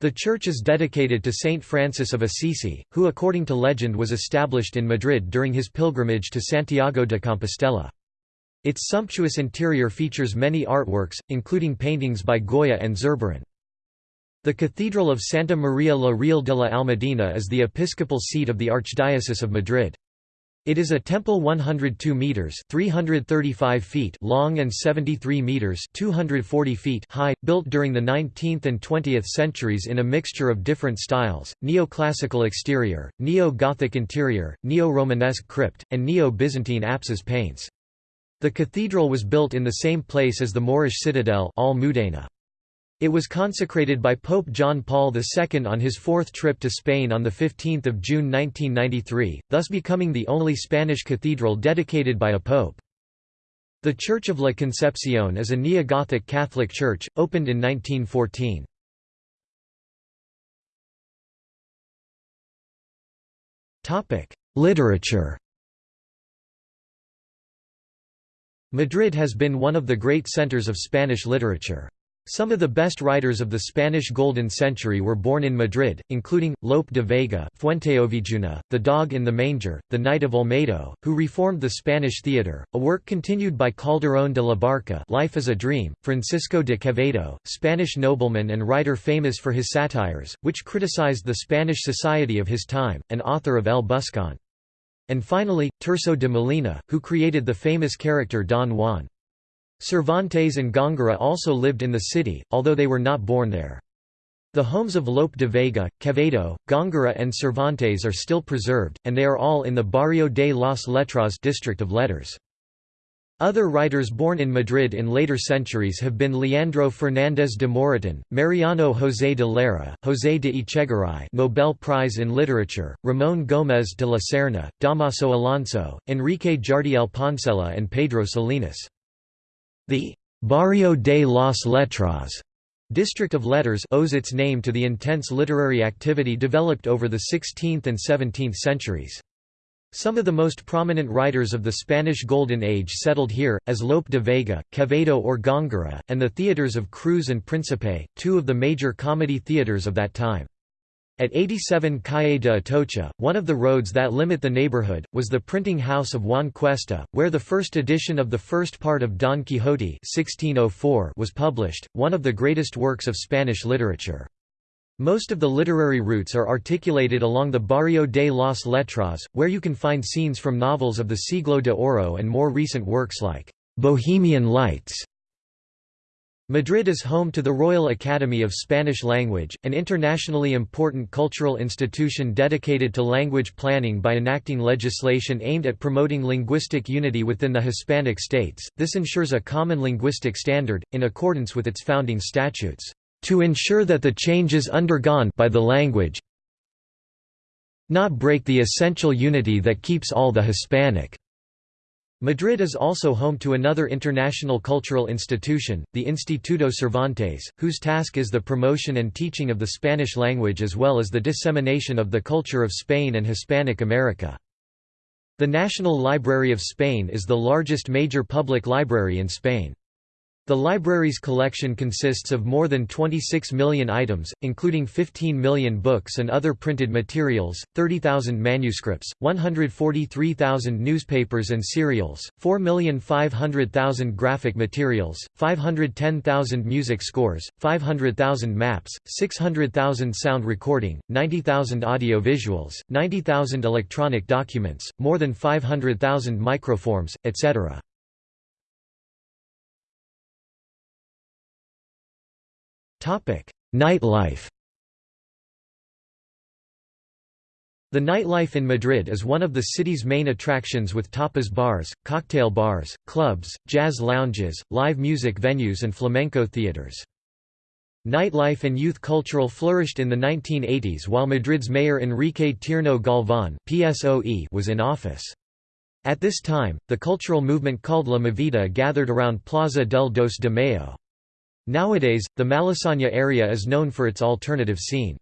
The church is dedicated to Saint Francis of Assisi, who according to legend was established in Madrid during his pilgrimage to Santiago de Compostela. Its sumptuous interior features many artworks, including paintings by Goya and Zurbaran. The Cathedral of Santa Maria la Real de la Almudena is the episcopal seat of the Archdiocese of Madrid. It is a temple 102 meters (335 feet) long and 73 meters (240 feet) high, built during the 19th and 20th centuries in a mixture of different styles: neo-classical exterior, neo-Gothic interior, neo-Romanesque crypt, and neo-Byzantine apsis paints. The cathedral was built in the same place as the Moorish citadel Al Mudena. It was consecrated by Pope John Paul II on his fourth trip to Spain on 15 June 1993, thus becoming the only Spanish cathedral dedicated by a pope. The Church of La Concepción is a neo-Gothic Catholic church, opened in 1914. Literature Madrid has been one of the great centers of Spanish literature. Some of the best writers of the Spanish Golden Century were born in Madrid, including, Lope de Vega Fuenteovejuna, The Dog in the Manger, The Knight of Olmedo, who reformed the Spanish theatre, a work continued by Calderón de la Barca Life is a Dream, Francisco de Quevedo, Spanish nobleman and writer famous for his satires, which criticized the Spanish society of his time, and author of El Buscón. And finally, Tirso de Molina, who created the famous character Don Juan. Cervantes and Góngora also lived in the city, although they were not born there. The homes of Lope de Vega, Quevedo, Góngora and Cervantes are still preserved, and they are all in the Barrio de las Letras district of letters. Other writers born in Madrid in later centuries have been Leandro Fernández de Moratín, Mariano José de Larra, José de Echegaray Nobel Prize in Literature, Ramón Gómez de la Serna, Damaso Alonso, Enrique Jardiel Poncela and Pedro Salinas. The Barrio de las Letras district of letters owes its name to the intense literary activity developed over the 16th and 17th centuries. Some of the most prominent writers of the Spanish Golden Age settled here, as Lope de Vega, Quevedo or Góngora, and the theatres of Cruz and Príncipe, two of the major comedy theatres of that time. At 87 Calle de Atocha, one of the roads that limit the neighborhood, was the printing house of Juan Cuesta, where the first edition of the first part of Don Quixote 1604 was published, one of the greatest works of Spanish literature. Most of the literary routes are articulated along the Barrio de las Letras, where you can find scenes from novels of the Siglo de Oro and more recent works like Bohemian Lights Madrid is home to the Royal Academy of Spanish Language, an internationally important cultural institution dedicated to language planning by enacting legislation aimed at promoting linguistic unity within the Hispanic states. This ensures a common linguistic standard, in accordance with its founding statutes, to ensure that the changes undergone by the language not break the essential unity that keeps all the Hispanic Madrid is also home to another international cultural institution, the Instituto Cervantes, whose task is the promotion and teaching of the Spanish language as well as the dissemination of the culture of Spain and Hispanic America. The National Library of Spain is the largest major public library in Spain. The library's collection consists of more than 26 million items, including 15 million books and other printed materials, 30,000 manuscripts, 143,000 newspapers and serials, 4,500,000 graphic materials, 510,000 music scores, 500,000 maps, 600,000 sound recording, 90,000 audio visuals, 90,000 electronic documents, more than 500,000 microforms, etc. Nightlife The nightlife in Madrid is one of the city's main attractions with tapas bars, cocktail bars, clubs, jazz lounges, live music venues and flamenco theaters. Nightlife and youth cultural flourished in the 1980s while Madrid's mayor Enrique Tierno Galván PSOE was in office. At this time, the cultural movement called La Movida gathered around Plaza del Dos de Mayo. Nowadays, the Malasaña area is known for its alternative scene.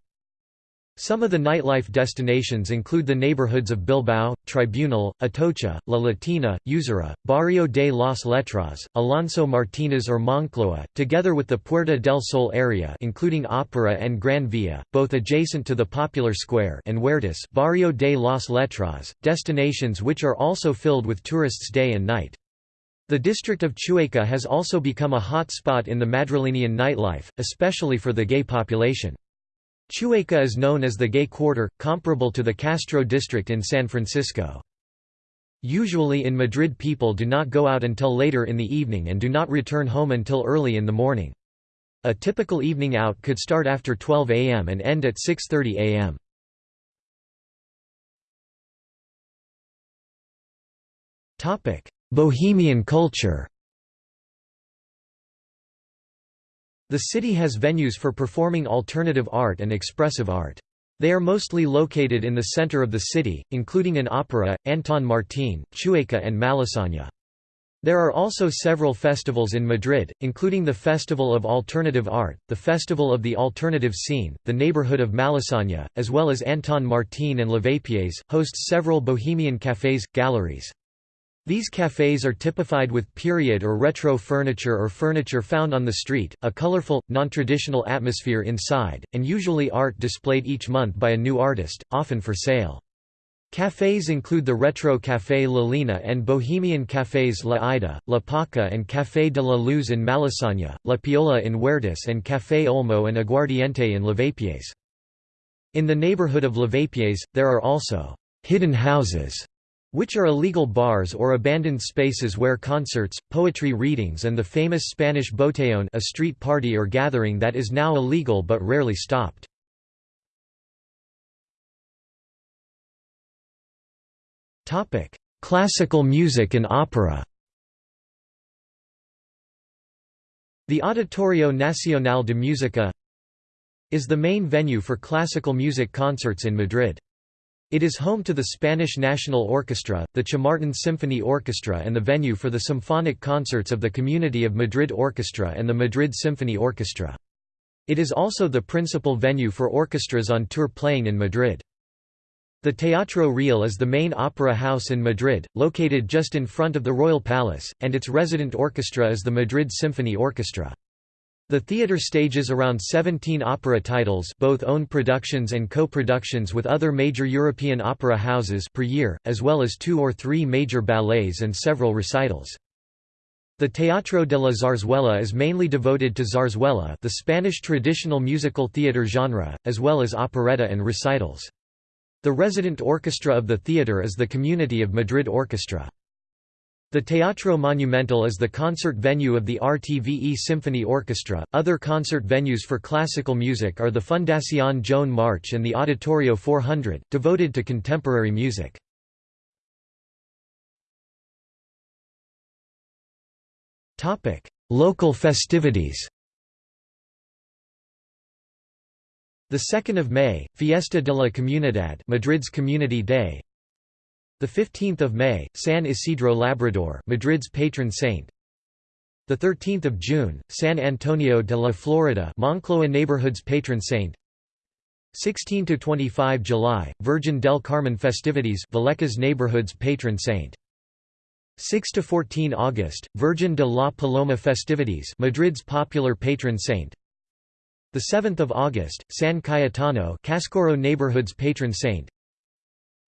Some of the nightlife destinations include the neighborhoods of Bilbao, Tribunal, Atocha, La Latina, Usura, Barrio de las Letras, Alonso Martínez or Moncloa, together with the Puerta del Sol area including Opera and Gran Via, both adjacent to the Popular Square and Huertas Barrio de las Letras, destinations which are also filled with tourists day and night. The district of Chueca has also become a hot spot in the Madrilenian nightlife, especially for the gay population. Chueca is known as the gay quarter, comparable to the Castro district in San Francisco. Usually in Madrid people do not go out until later in the evening and do not return home until early in the morning. A typical evening out could start after 12 am and end at 6.30 am. Bohemian culture The city has venues for performing alternative art and expressive art. They are mostly located in the center of the city, including an opera, Anton Martín, Chueca and Malasaña. There are also several festivals in Madrid, including the Festival of Alternative Art, the Festival of the Alternative Scene, the neighborhood of Malasaña, as well as Anton Martín and Lavapiés, hosts several bohemian cafés, galleries. These cafes are typified with period or retro furniture or furniture found on the street, a colorful, non-traditional atmosphere inside, and usually art displayed each month by a new artist, often for sale. Cafes include the Retro Café La Lina and Bohemian cafés La Ida, La Paca and Café de la Luz in Malasaña, La Piola in Huertas and Café Olmo and Aguardiente in Lavapiés. In the neighborhood of Lavapiés, there are also «hidden houses» which are illegal bars or abandoned spaces where concerts, poetry readings and the famous Spanish botellón a street party or gathering that is now illegal but rarely stopped. Classical music and opera The Auditorio Nacional de Música is the main venue for classical music concerts in Madrid. It is home to the Spanish National Orchestra, the Chamartin Symphony Orchestra and the venue for the symphonic concerts of the Community of Madrid Orchestra and the Madrid Symphony Orchestra. It is also the principal venue for orchestras on tour playing in Madrid. The Teatro Real is the main opera house in Madrid, located just in front of the Royal Palace, and its resident orchestra is the Madrid Symphony Orchestra. The theatre stages around 17 opera titles both own productions and co-productions with other major European opera houses per year, as well as two or three major ballets and several recitals. The Teatro de la Zarzuela is mainly devoted to zarzuela the Spanish traditional musical theatre genre, as well as operetta and recitals. The resident orchestra of the theatre is the Community of Madrid Orchestra. The Teatro Monumental is the concert venue of the RTVE Symphony Orchestra. Other concert venues for classical music are the Fundación Joan March and the Auditorio 400, devoted to contemporary music. Topic: Local festivities. The 2nd of May, Fiesta de la Comunidad, Madrid's Community Day. The 15th of May, San Isidro Labrador, Madrid's patron saint. The 13th of June, San Antonio de la Florida, Moncloa neighborhood's patron saint. 16 to 25 July, Virgin del Carmen festivities, Vallecas neighborhood's patron saint. 6 to 14 August, Virgin de la Paloma festivities, Madrid's popular patron saint. The 7th of August, San Cayetano, Cascorro neighborhood's patron saint.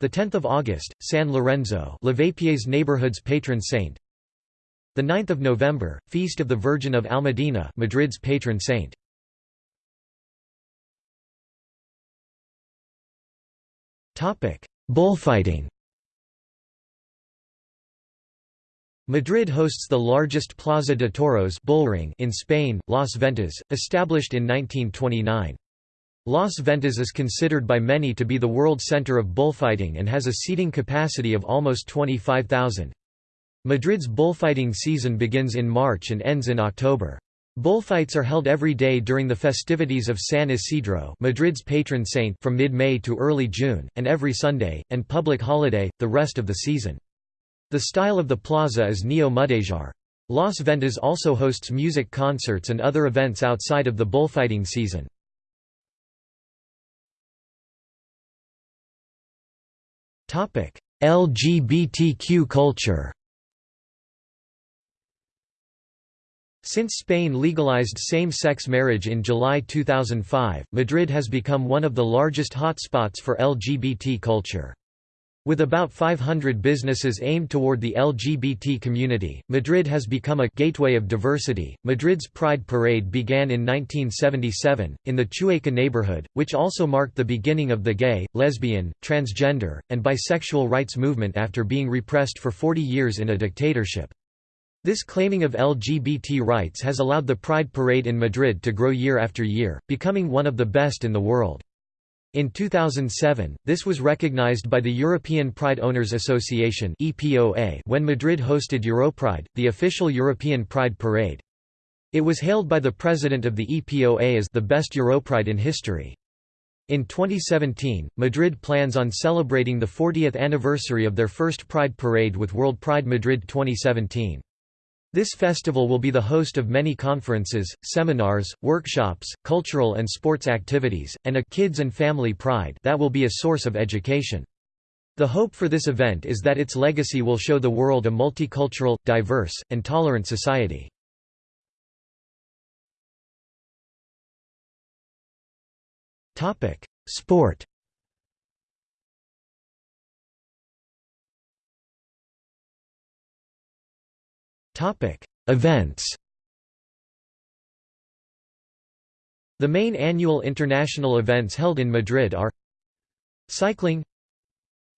The 10th of August, San Lorenzo, Lavapiés neighborhood's patron saint. The 9th of November, Feast of the Virgin of Almudena, Madrid's patron saint. Topic: Bullfighting. Madrid hosts the largest Plaza de Toros bullring in Spain, Las Ventas, established in 1929. Las Ventas is considered by many to be the world center of bullfighting and has a seating capacity of almost 25,000. Madrid's bullfighting season begins in March and ends in October. Bullfights are held every day during the festivities of San Isidro Madrid's patron saint from mid-May to early June, and every Sunday, and public holiday, the rest of the season. The style of the plaza is neo-Mudéjar. Las Ventas also hosts music concerts and other events outside of the bullfighting season. LGBTQ culture Since Spain legalized same-sex marriage in July 2005, Madrid has become one of the largest hotspots for LGBT culture. With about 500 businesses aimed toward the LGBT community, Madrid has become a gateway of diversity. Madrid's Pride Parade began in 1977, in the Chueca neighborhood, which also marked the beginning of the gay, lesbian, transgender, and bisexual rights movement after being repressed for 40 years in a dictatorship. This claiming of LGBT rights has allowed the Pride Parade in Madrid to grow year after year, becoming one of the best in the world. In 2007, this was recognized by the European Pride Owners Association when Madrid hosted Europride, the official European Pride parade. It was hailed by the president of the EPOA as the best Europride in history. In 2017, Madrid plans on celebrating the 40th anniversary of their first Pride parade with World Pride Madrid 2017. This festival will be the host of many conferences, seminars, workshops, cultural and sports activities, and a Kids and Family Pride that will be a source of education. The hope for this event is that its legacy will show the world a multicultural, diverse, and tolerant society. Sport Events. The main annual international events held in Madrid are Cycling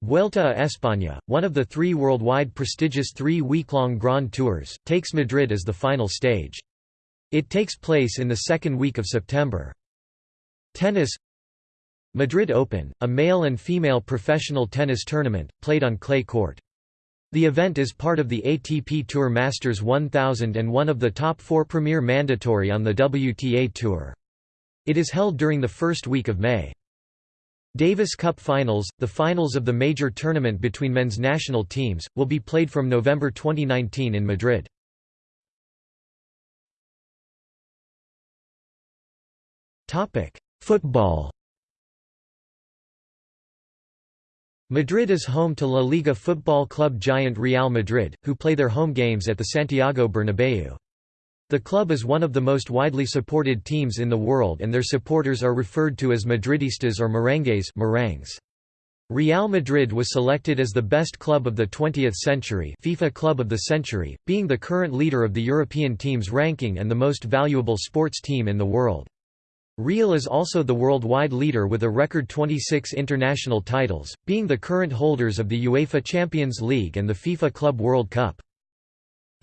Vuelta a España, one of the three worldwide prestigious three-week-long Grand Tours, takes Madrid as the final stage. It takes place in the second week of September. Tennis Madrid Open, a male and female professional tennis tournament, played on clay court. The event is part of the ATP Tour Masters 1000 and one of the top four premier mandatory on the WTA Tour. It is held during the first week of May. Davis Cup Finals, the finals of the major tournament between men's national teams, will be played from November 2019 in Madrid. Football Madrid is home to La Liga football club giant Real Madrid, who play their home games at the Santiago Bernabéu. The club is one of the most widely supported teams in the world and their supporters are referred to as Madridistas or merengues merengues. Real Madrid was selected as the best club of the 20th century FIFA Club of the Century, being the current leader of the European teams ranking and the most valuable sports team in the world. Real is also the worldwide leader with a record 26 international titles, being the current holders of the UEFA Champions League and the FIFA Club World Cup.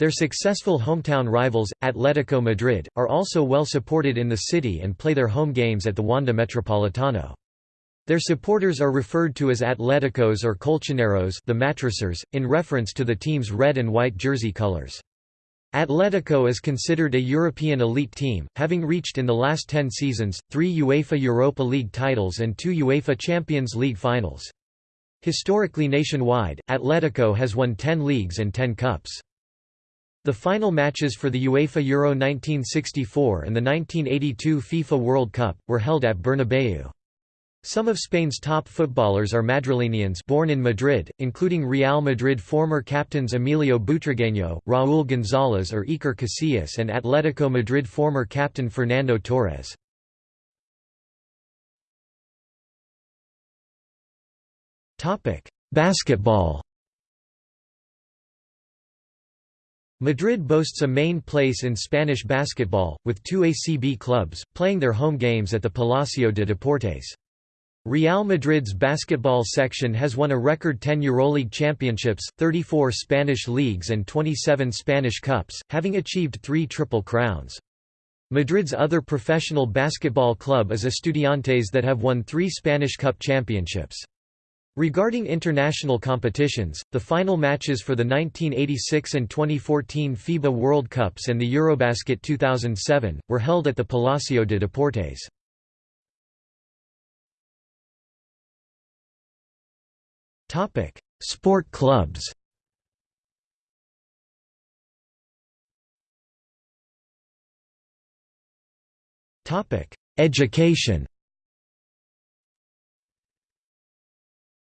Their successful hometown rivals, Atletico Madrid, are also well supported in the city and play their home games at the Wanda Metropolitano. Their supporters are referred to as Atleticos or Colchoneros the mattressers, in reference to the team's red and white jersey colors. Atletico is considered a European elite team, having reached in the last ten seasons, three UEFA Europa League titles and two UEFA Champions League finals. Historically nationwide, Atletico has won 10 leagues and 10 cups. The final matches for the UEFA Euro 1964 and the 1982 FIFA World Cup, were held at Bernabeu. Some of Spain's top footballers are Madrilenians born in Madrid, including Real Madrid former captains Emilio Butragueño, Raúl González or Iker Casillas and Atletico Madrid former captain Fernando Torres. Basketball Madrid boasts a main place in Spanish basketball, with two ACB clubs, playing their home games at the Palacio de Deportes. Real Madrid's basketball section has won a record 10 EuroLeague championships, 34 Spanish leagues and 27 Spanish cups, having achieved three Triple Crowns. Madrid's other professional basketball club is Estudiantes that have won three Spanish Cup championships. Regarding international competitions, the final matches for the 1986 and 2014 FIBA World Cups and the Eurobasket 2007, were held at the Palacio de Deportes. Topic: Sport clubs. Topic: Education.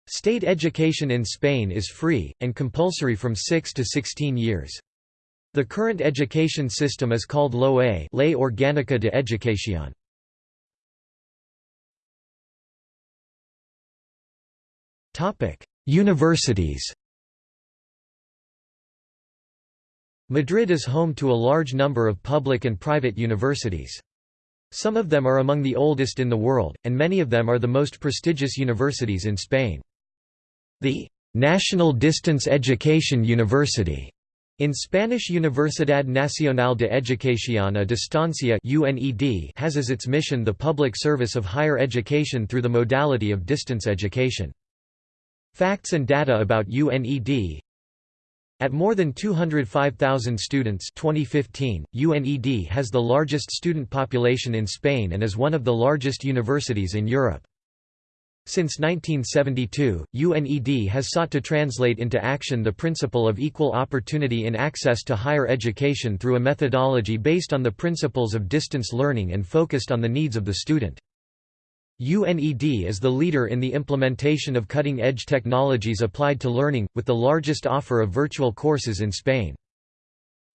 State education in Spain is free, and compulsory from 6 to 16 years. The current education system is called LOE Ley Orgánica de Educación. Universities Madrid is home to a large number of public and private universities. Some of them are among the oldest in the world, and many of them are the most prestigious universities in Spain. The National Distance Education University in Spanish Universidad Nacional de Educación a Distancia has as its mission the public service of higher education through the modality of distance education. Facts and data about UNED At more than 205,000 students 2015, UNED has the largest student population in Spain and is one of the largest universities in Europe. Since 1972, UNED has sought to translate into action the principle of equal opportunity in access to higher education through a methodology based on the principles of distance learning and focused on the needs of the student. UNED is the leader in the implementation of cutting-edge technologies applied to learning, with the largest offer of virtual courses in Spain.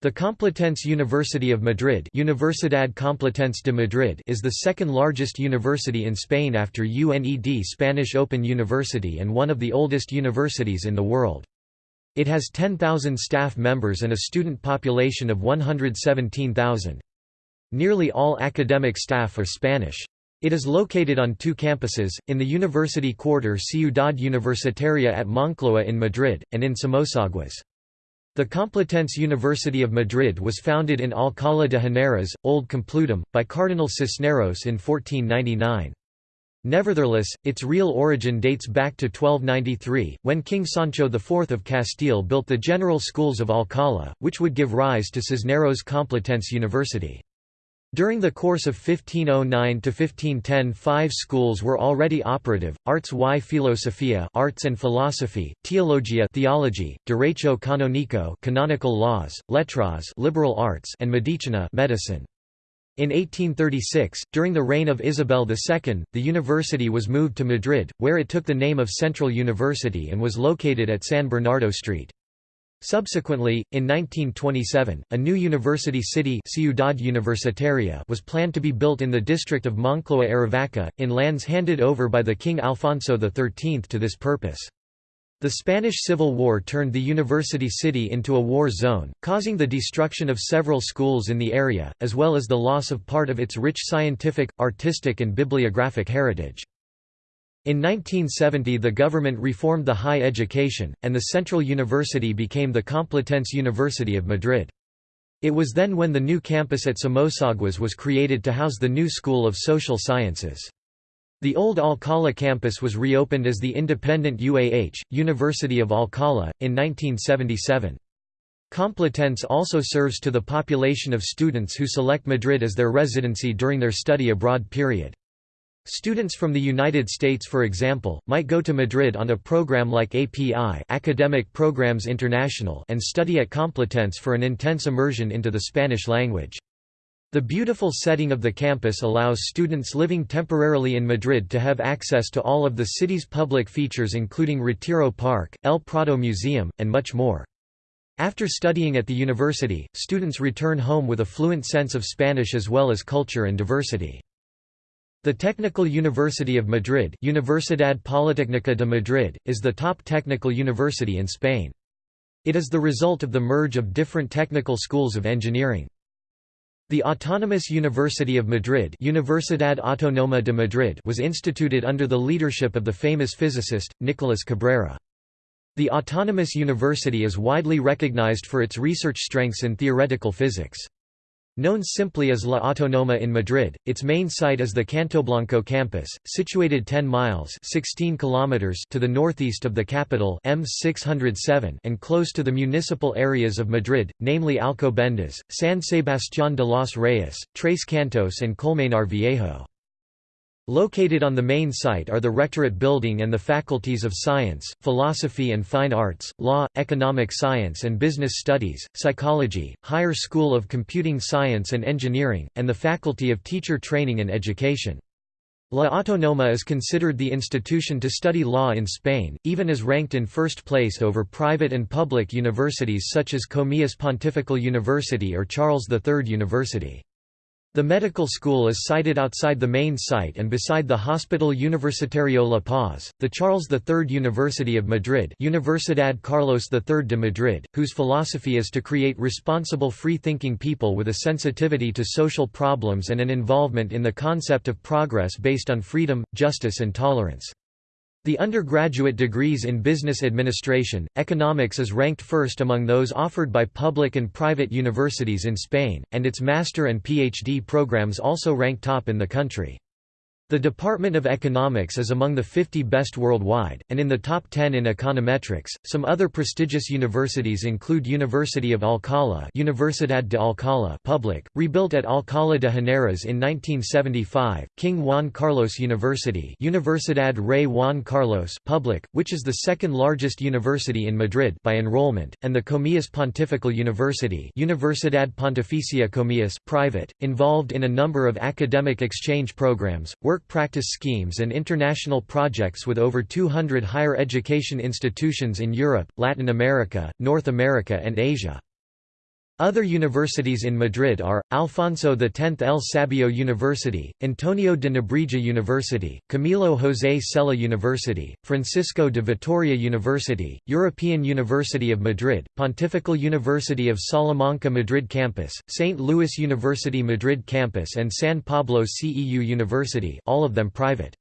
The Complutense University of Madrid Universidad Complutense de Madrid is the second largest university in Spain after UNED Spanish Open University and one of the oldest universities in the world. It has 10,000 staff members and a student population of 117,000. Nearly all academic staff are Spanish. It is located on two campuses, in the university quarter Ciudad Universitaria at Moncloa in Madrid, and in Somosaguas. The Complutense University of Madrid was founded in Alcalá de Henares, Old Complutum, by Cardinal Cisneros in 1499. Nevertheless, its real origin dates back to 1293, when King Sancho IV of Castile built the general schools of Alcalá, which would give rise to Cisneros Complutense University. During the course of 1509 to 1510 five schools were already operative, Arts y Filosofía arts and philosophy, Teologia theology, Derecho Canónico canonical laws, Letras liberal arts and Medicina medicine. In 1836, during the reign of Isabel II, the university was moved to Madrid, where it took the name of Central University and was located at San Bernardo Street. Subsequently, in 1927, a new university city Ciudad Universitaria was planned to be built in the district of Moncloa Aravaca, in lands handed over by the King Alfonso XIII to this purpose. The Spanish Civil War turned the university city into a war zone, causing the destruction of several schools in the area, as well as the loss of part of its rich scientific, artistic and bibliographic heritage. In 1970 the government reformed the high education, and the Central University became the Complutense University of Madrid. It was then when the new campus at Somosaguas was created to house the new School of Social Sciences. The old Alcalá campus was reopened as the independent UAH, University of Alcalá, in 1977. Complutense also serves to the population of students who select Madrid as their residency during their study abroad period. Students from the United States for example, might go to Madrid on a program like API Academic Programs International and study at Complutense for an intense immersion into the Spanish language. The beautiful setting of the campus allows students living temporarily in Madrid to have access to all of the city's public features including Retiro Park, El Prado Museum, and much more. After studying at the university, students return home with a fluent sense of Spanish as well as culture and diversity. The Technical University of Madrid Universidad Politécnica de Madrid, is the top technical university in Spain. It is the result of the merge of different technical schools of engineering. The Autonomous University of Madrid Universidad Autónoma de Madrid was instituted under the leadership of the famous physicist, Nicolás Cabrera. The Autonomous University is widely recognized for its research strengths in theoretical physics. Known simply as La Autonoma in Madrid, its main site is the Cantoblanco campus, situated 10 miles 16 kilometers to the northeast of the capital M607 and close to the municipal areas of Madrid, namely Alcobendas, San Sebastián de los Reyes, Tres Cantos and Colmenar Viejo. Located on the main site are the Rectorate Building and the Faculties of Science, Philosophy and Fine Arts, Law, Economic Science and Business Studies, Psychology, Higher School of Computing Science and Engineering, and the Faculty of Teacher Training and Education. La Autonoma is considered the institution to study law in Spain, even as ranked in first place over private and public universities such as Comillas Pontifical University or Charles III University. The medical school is sited outside the main site and beside the Hospital Universitario La Paz, the Charles III University of Madrid Universidad Carlos III de Madrid, whose philosophy is to create responsible free-thinking people with a sensitivity to social problems and an involvement in the concept of progress based on freedom, justice and tolerance. The undergraduate degrees in business administration, economics is ranked first among those offered by public and private universities in Spain, and its master and PhD programs also rank top in the country. The Department of Economics is among the 50 best worldwide, and in the top 10 in econometrics. Some other prestigious universities include University of Alcalá, Universidad de Alcalá public, rebuilt at Alcalá de Henares in 1975, King Juan Carlos University, Universidad Rey Juan Carlos public, which is the second largest university in Madrid by enrollment, and the Comillas Pontifical University, Universidad Pontificia Comillas private, involved in a number of academic exchange programs, work work practice schemes and international projects with over 200 higher education institutions in Europe, Latin America, North America and Asia. Other universities in Madrid are, Alfonso X El Sabio University, Antonio de Nebrija University, Camilo José Cela University, Francisco de Vitoria University, European University of Madrid, Pontifical University of Salamanca Madrid Campus, St. Louis University Madrid Campus and San Pablo CEU University all of them private.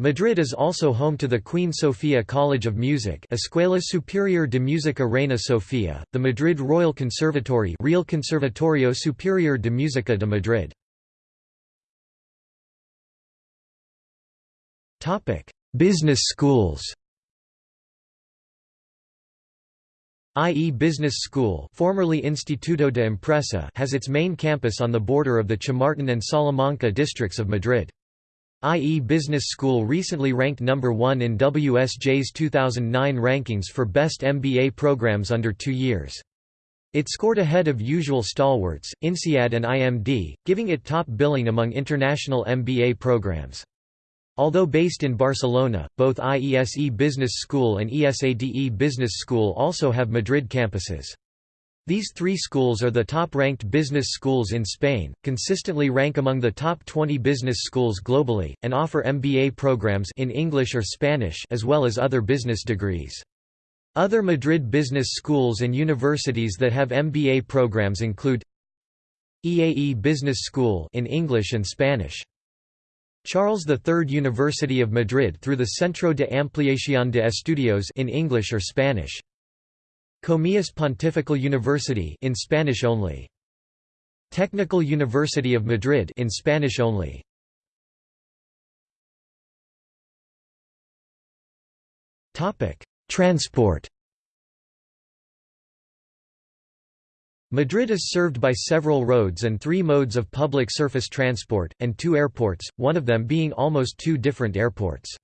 Madrid is also home to the Queen Sofia College of Music Escuela Superior de Música Reina Sofía, the Madrid Royal Conservatory Real Conservatorio Superior de Música de Madrid. Business schools IE Business School formerly Instituto de Empresa has its main campus on the border of the Chamartín and Salamanca districts of Madrid. IE Business School recently ranked number 1 in WSJ's 2009 rankings for best MBA programs under two years. It scored ahead of usual stalwarts, INSEAD and IMD, giving it top billing among international MBA programs. Although based in Barcelona, both IESE Business School and ESADE Business School also have Madrid campuses. These three schools are the top-ranked business schools in Spain, consistently rank among the top 20 business schools globally, and offer MBA programs in English or Spanish as well as other business degrees. Other Madrid business schools and universities that have MBA programs include EAE Business School in English and Spanish. Charles III University of Madrid through the Centro de Ampliación de Estudios in English or Spanish. Comillas Pontifical University in Spanish only. Technical University of Madrid in Spanish only. Topic: Transport. Madrid is served by several roads and three modes of public surface transport, and two airports, one of them being almost two different airports.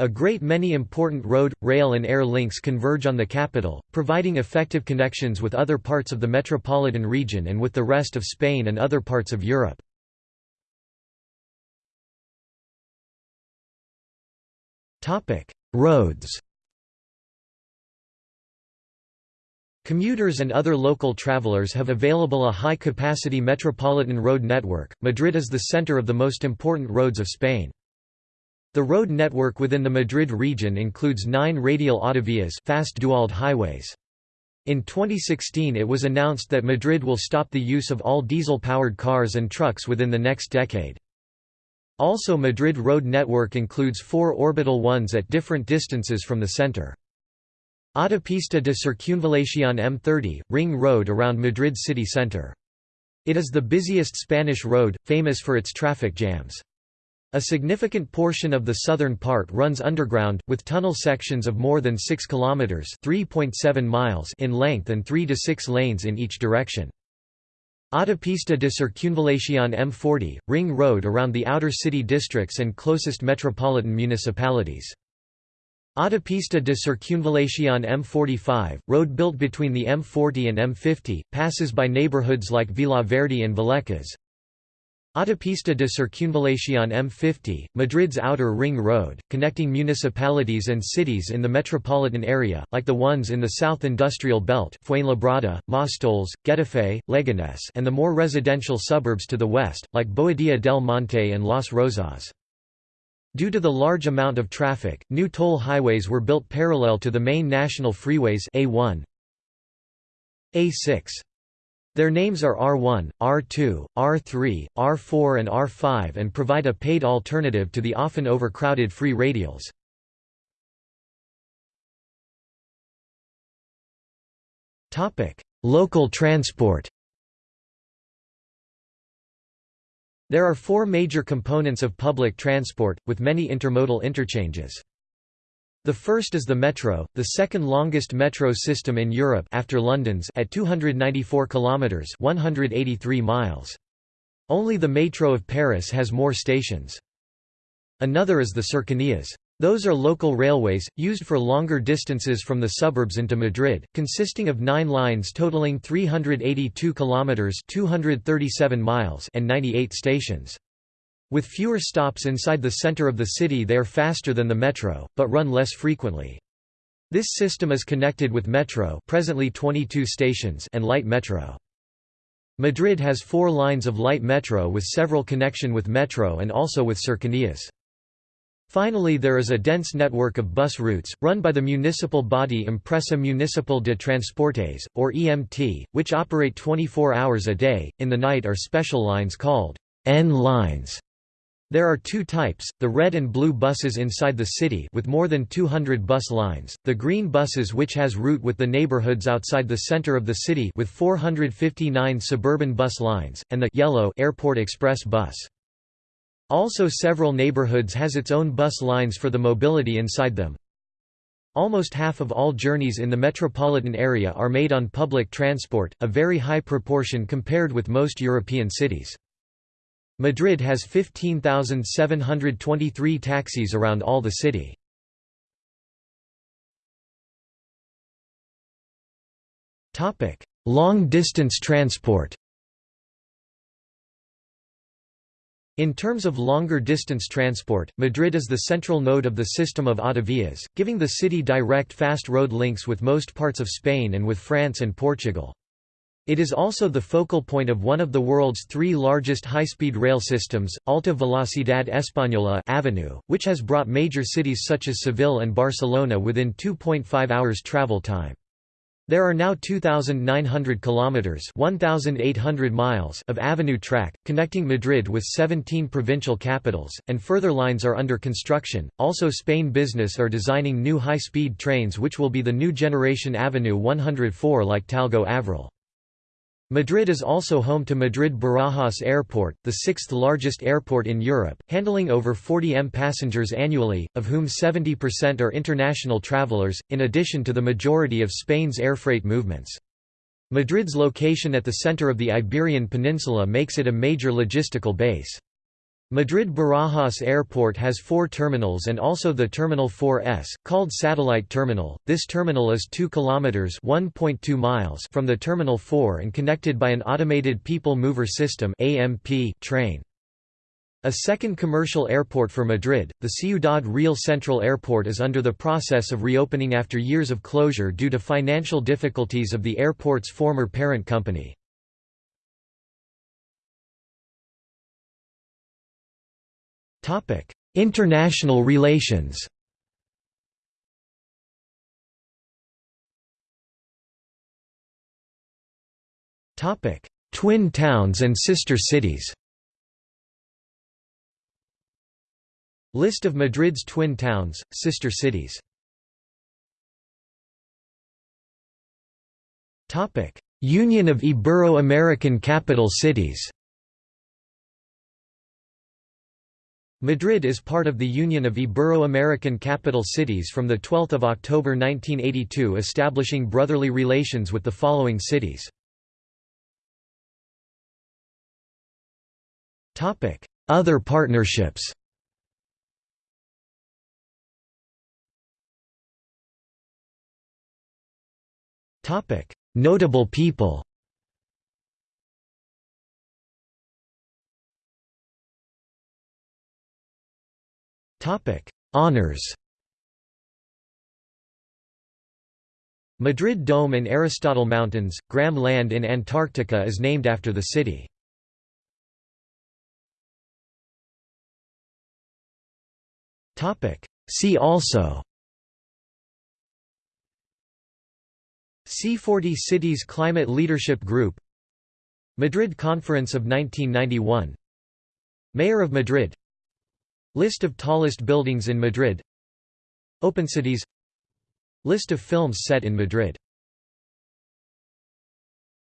A great many important road, rail and air links converge on the capital, providing effective connections with other parts of the metropolitan region and with the rest of Spain and other parts of Europe. Roads Commuters and other local travelers have available a high-capacity metropolitan road network. Madrid is the center of the most important roads of Spain. The road network within the Madrid region includes nine radial autovías fast highways. In 2016 it was announced that Madrid will stop the use of all diesel-powered cars and trucks within the next decade. Also Madrid road network includes four orbital ones at different distances from the center. Autopista de Circunvalación M30, ring road around Madrid city centre. It is the busiest Spanish road, famous for its traffic jams. A significant portion of the southern part runs underground, with tunnel sections of more than 6 kilometers (3.7 miles) in length and 3 to 6 lanes in each direction. Autopista de Circunvalación M40, ring road around the outer city districts and closest metropolitan municipalities. Autopista de Circunvalación M45, road built between the M40 and M50, passes by neighborhoods like Villaverde and Vallecas. Autopista de Circunvalación M50, Madrid's outer ring road, connecting municipalities and cities in the metropolitan area, like the ones in the South Industrial Belt Fuenlabrada, Móstoles, Getafe, Leganés and the more residential suburbs to the west, like Boadilla del Monte and Las Rozas. Due to the large amount of traffic, new toll highways were built parallel to the main national freeways A1, A6. Their names are R1, R2, R3, R4 and R5 and provide a paid alternative to the often overcrowded free radials. Local transport There are four major components of public transport, with many intermodal interchanges. The first is the metro, the second longest metro system in Europe after London's at 294 kilometers, 183 miles. Only the Metro of Paris has more stations. Another is the cercanías. Those are local railways, used for longer distances from the suburbs into Madrid, consisting of nine lines totaling 382 kilometres 237 miles and 98 stations. With fewer stops inside the center of the city they are faster than the metro, but run less frequently. This system is connected with metro presently 22 stations and light metro. Madrid has four lines of light metro with several connection with metro and also with cercanías. Finally there is a dense network of bus routes, run by the municipal body Empresa Municipal de Transportes, or EMT, which operate 24 hours a day, in the night are special lines called N lines. There are two types, the red and blue buses inside the city with more than 200 bus lines, the green buses which has route with the neighborhoods outside the center of the city with 459 suburban bus lines, and the yellow airport express bus. Also several neighborhoods has its own bus lines for the mobility inside them. Almost half of all journeys in the metropolitan area are made on public transport, a very high proportion compared with most European cities. Madrid has 15,723 taxis around all the city. Long-distance transport In terms of longer distance transport, Madrid is the central node of the system of autovías, giving the city direct fast road links with most parts of Spain and with France and Portugal. It is also the focal point of one of the world's three largest high-speed rail systems, Alta Velocidad Española Avenue, which has brought major cities such as Seville and Barcelona within 2.5 hours travel time. There are now 2,900 kilometers (1,800 miles) of avenue track connecting Madrid with 17 provincial capitals, and further lines are under construction. Also, Spain Business are designing new high-speed trains, which will be the new generation Avenue 104 like Talgo Avril. Madrid is also home to Madrid-Barajas Airport, the sixth largest airport in Europe, handling over 40 m passengers annually, of whom 70% are international travelers, in addition to the majority of Spain's air freight movements. Madrid's location at the center of the Iberian Peninsula makes it a major logistical base. Madrid Barajas Airport has four terminals and also the Terminal 4S, called Satellite Terminal. This terminal is 2 kilometers (1.2 miles) from the Terminal 4 and connected by an automated people mover system (AMP) train. A second commercial airport for Madrid, the Ciudad Real Central Airport is under the process of reopening after years of closure due to financial difficulties of the airport's former parent company. International relations. Topic: Twin towns and sister cities. List of Madrid's twin towns, sister cities. Topic: Union of Ibero-American Capital Cities Madrid is part of the Union of Ibero-American Capital Cities from 12 October 1982 establishing brotherly relations with the following cities. Other partnerships Notable people Honours Madrid Dome and Aristotle Mountains, Graham Land in Antarctica is named after the city. See also. C40 Cities Climate Leadership Group. Madrid Conference of 1991 Mayor of Madrid List of tallest buildings in Madrid. Open cities. List of films set in Madrid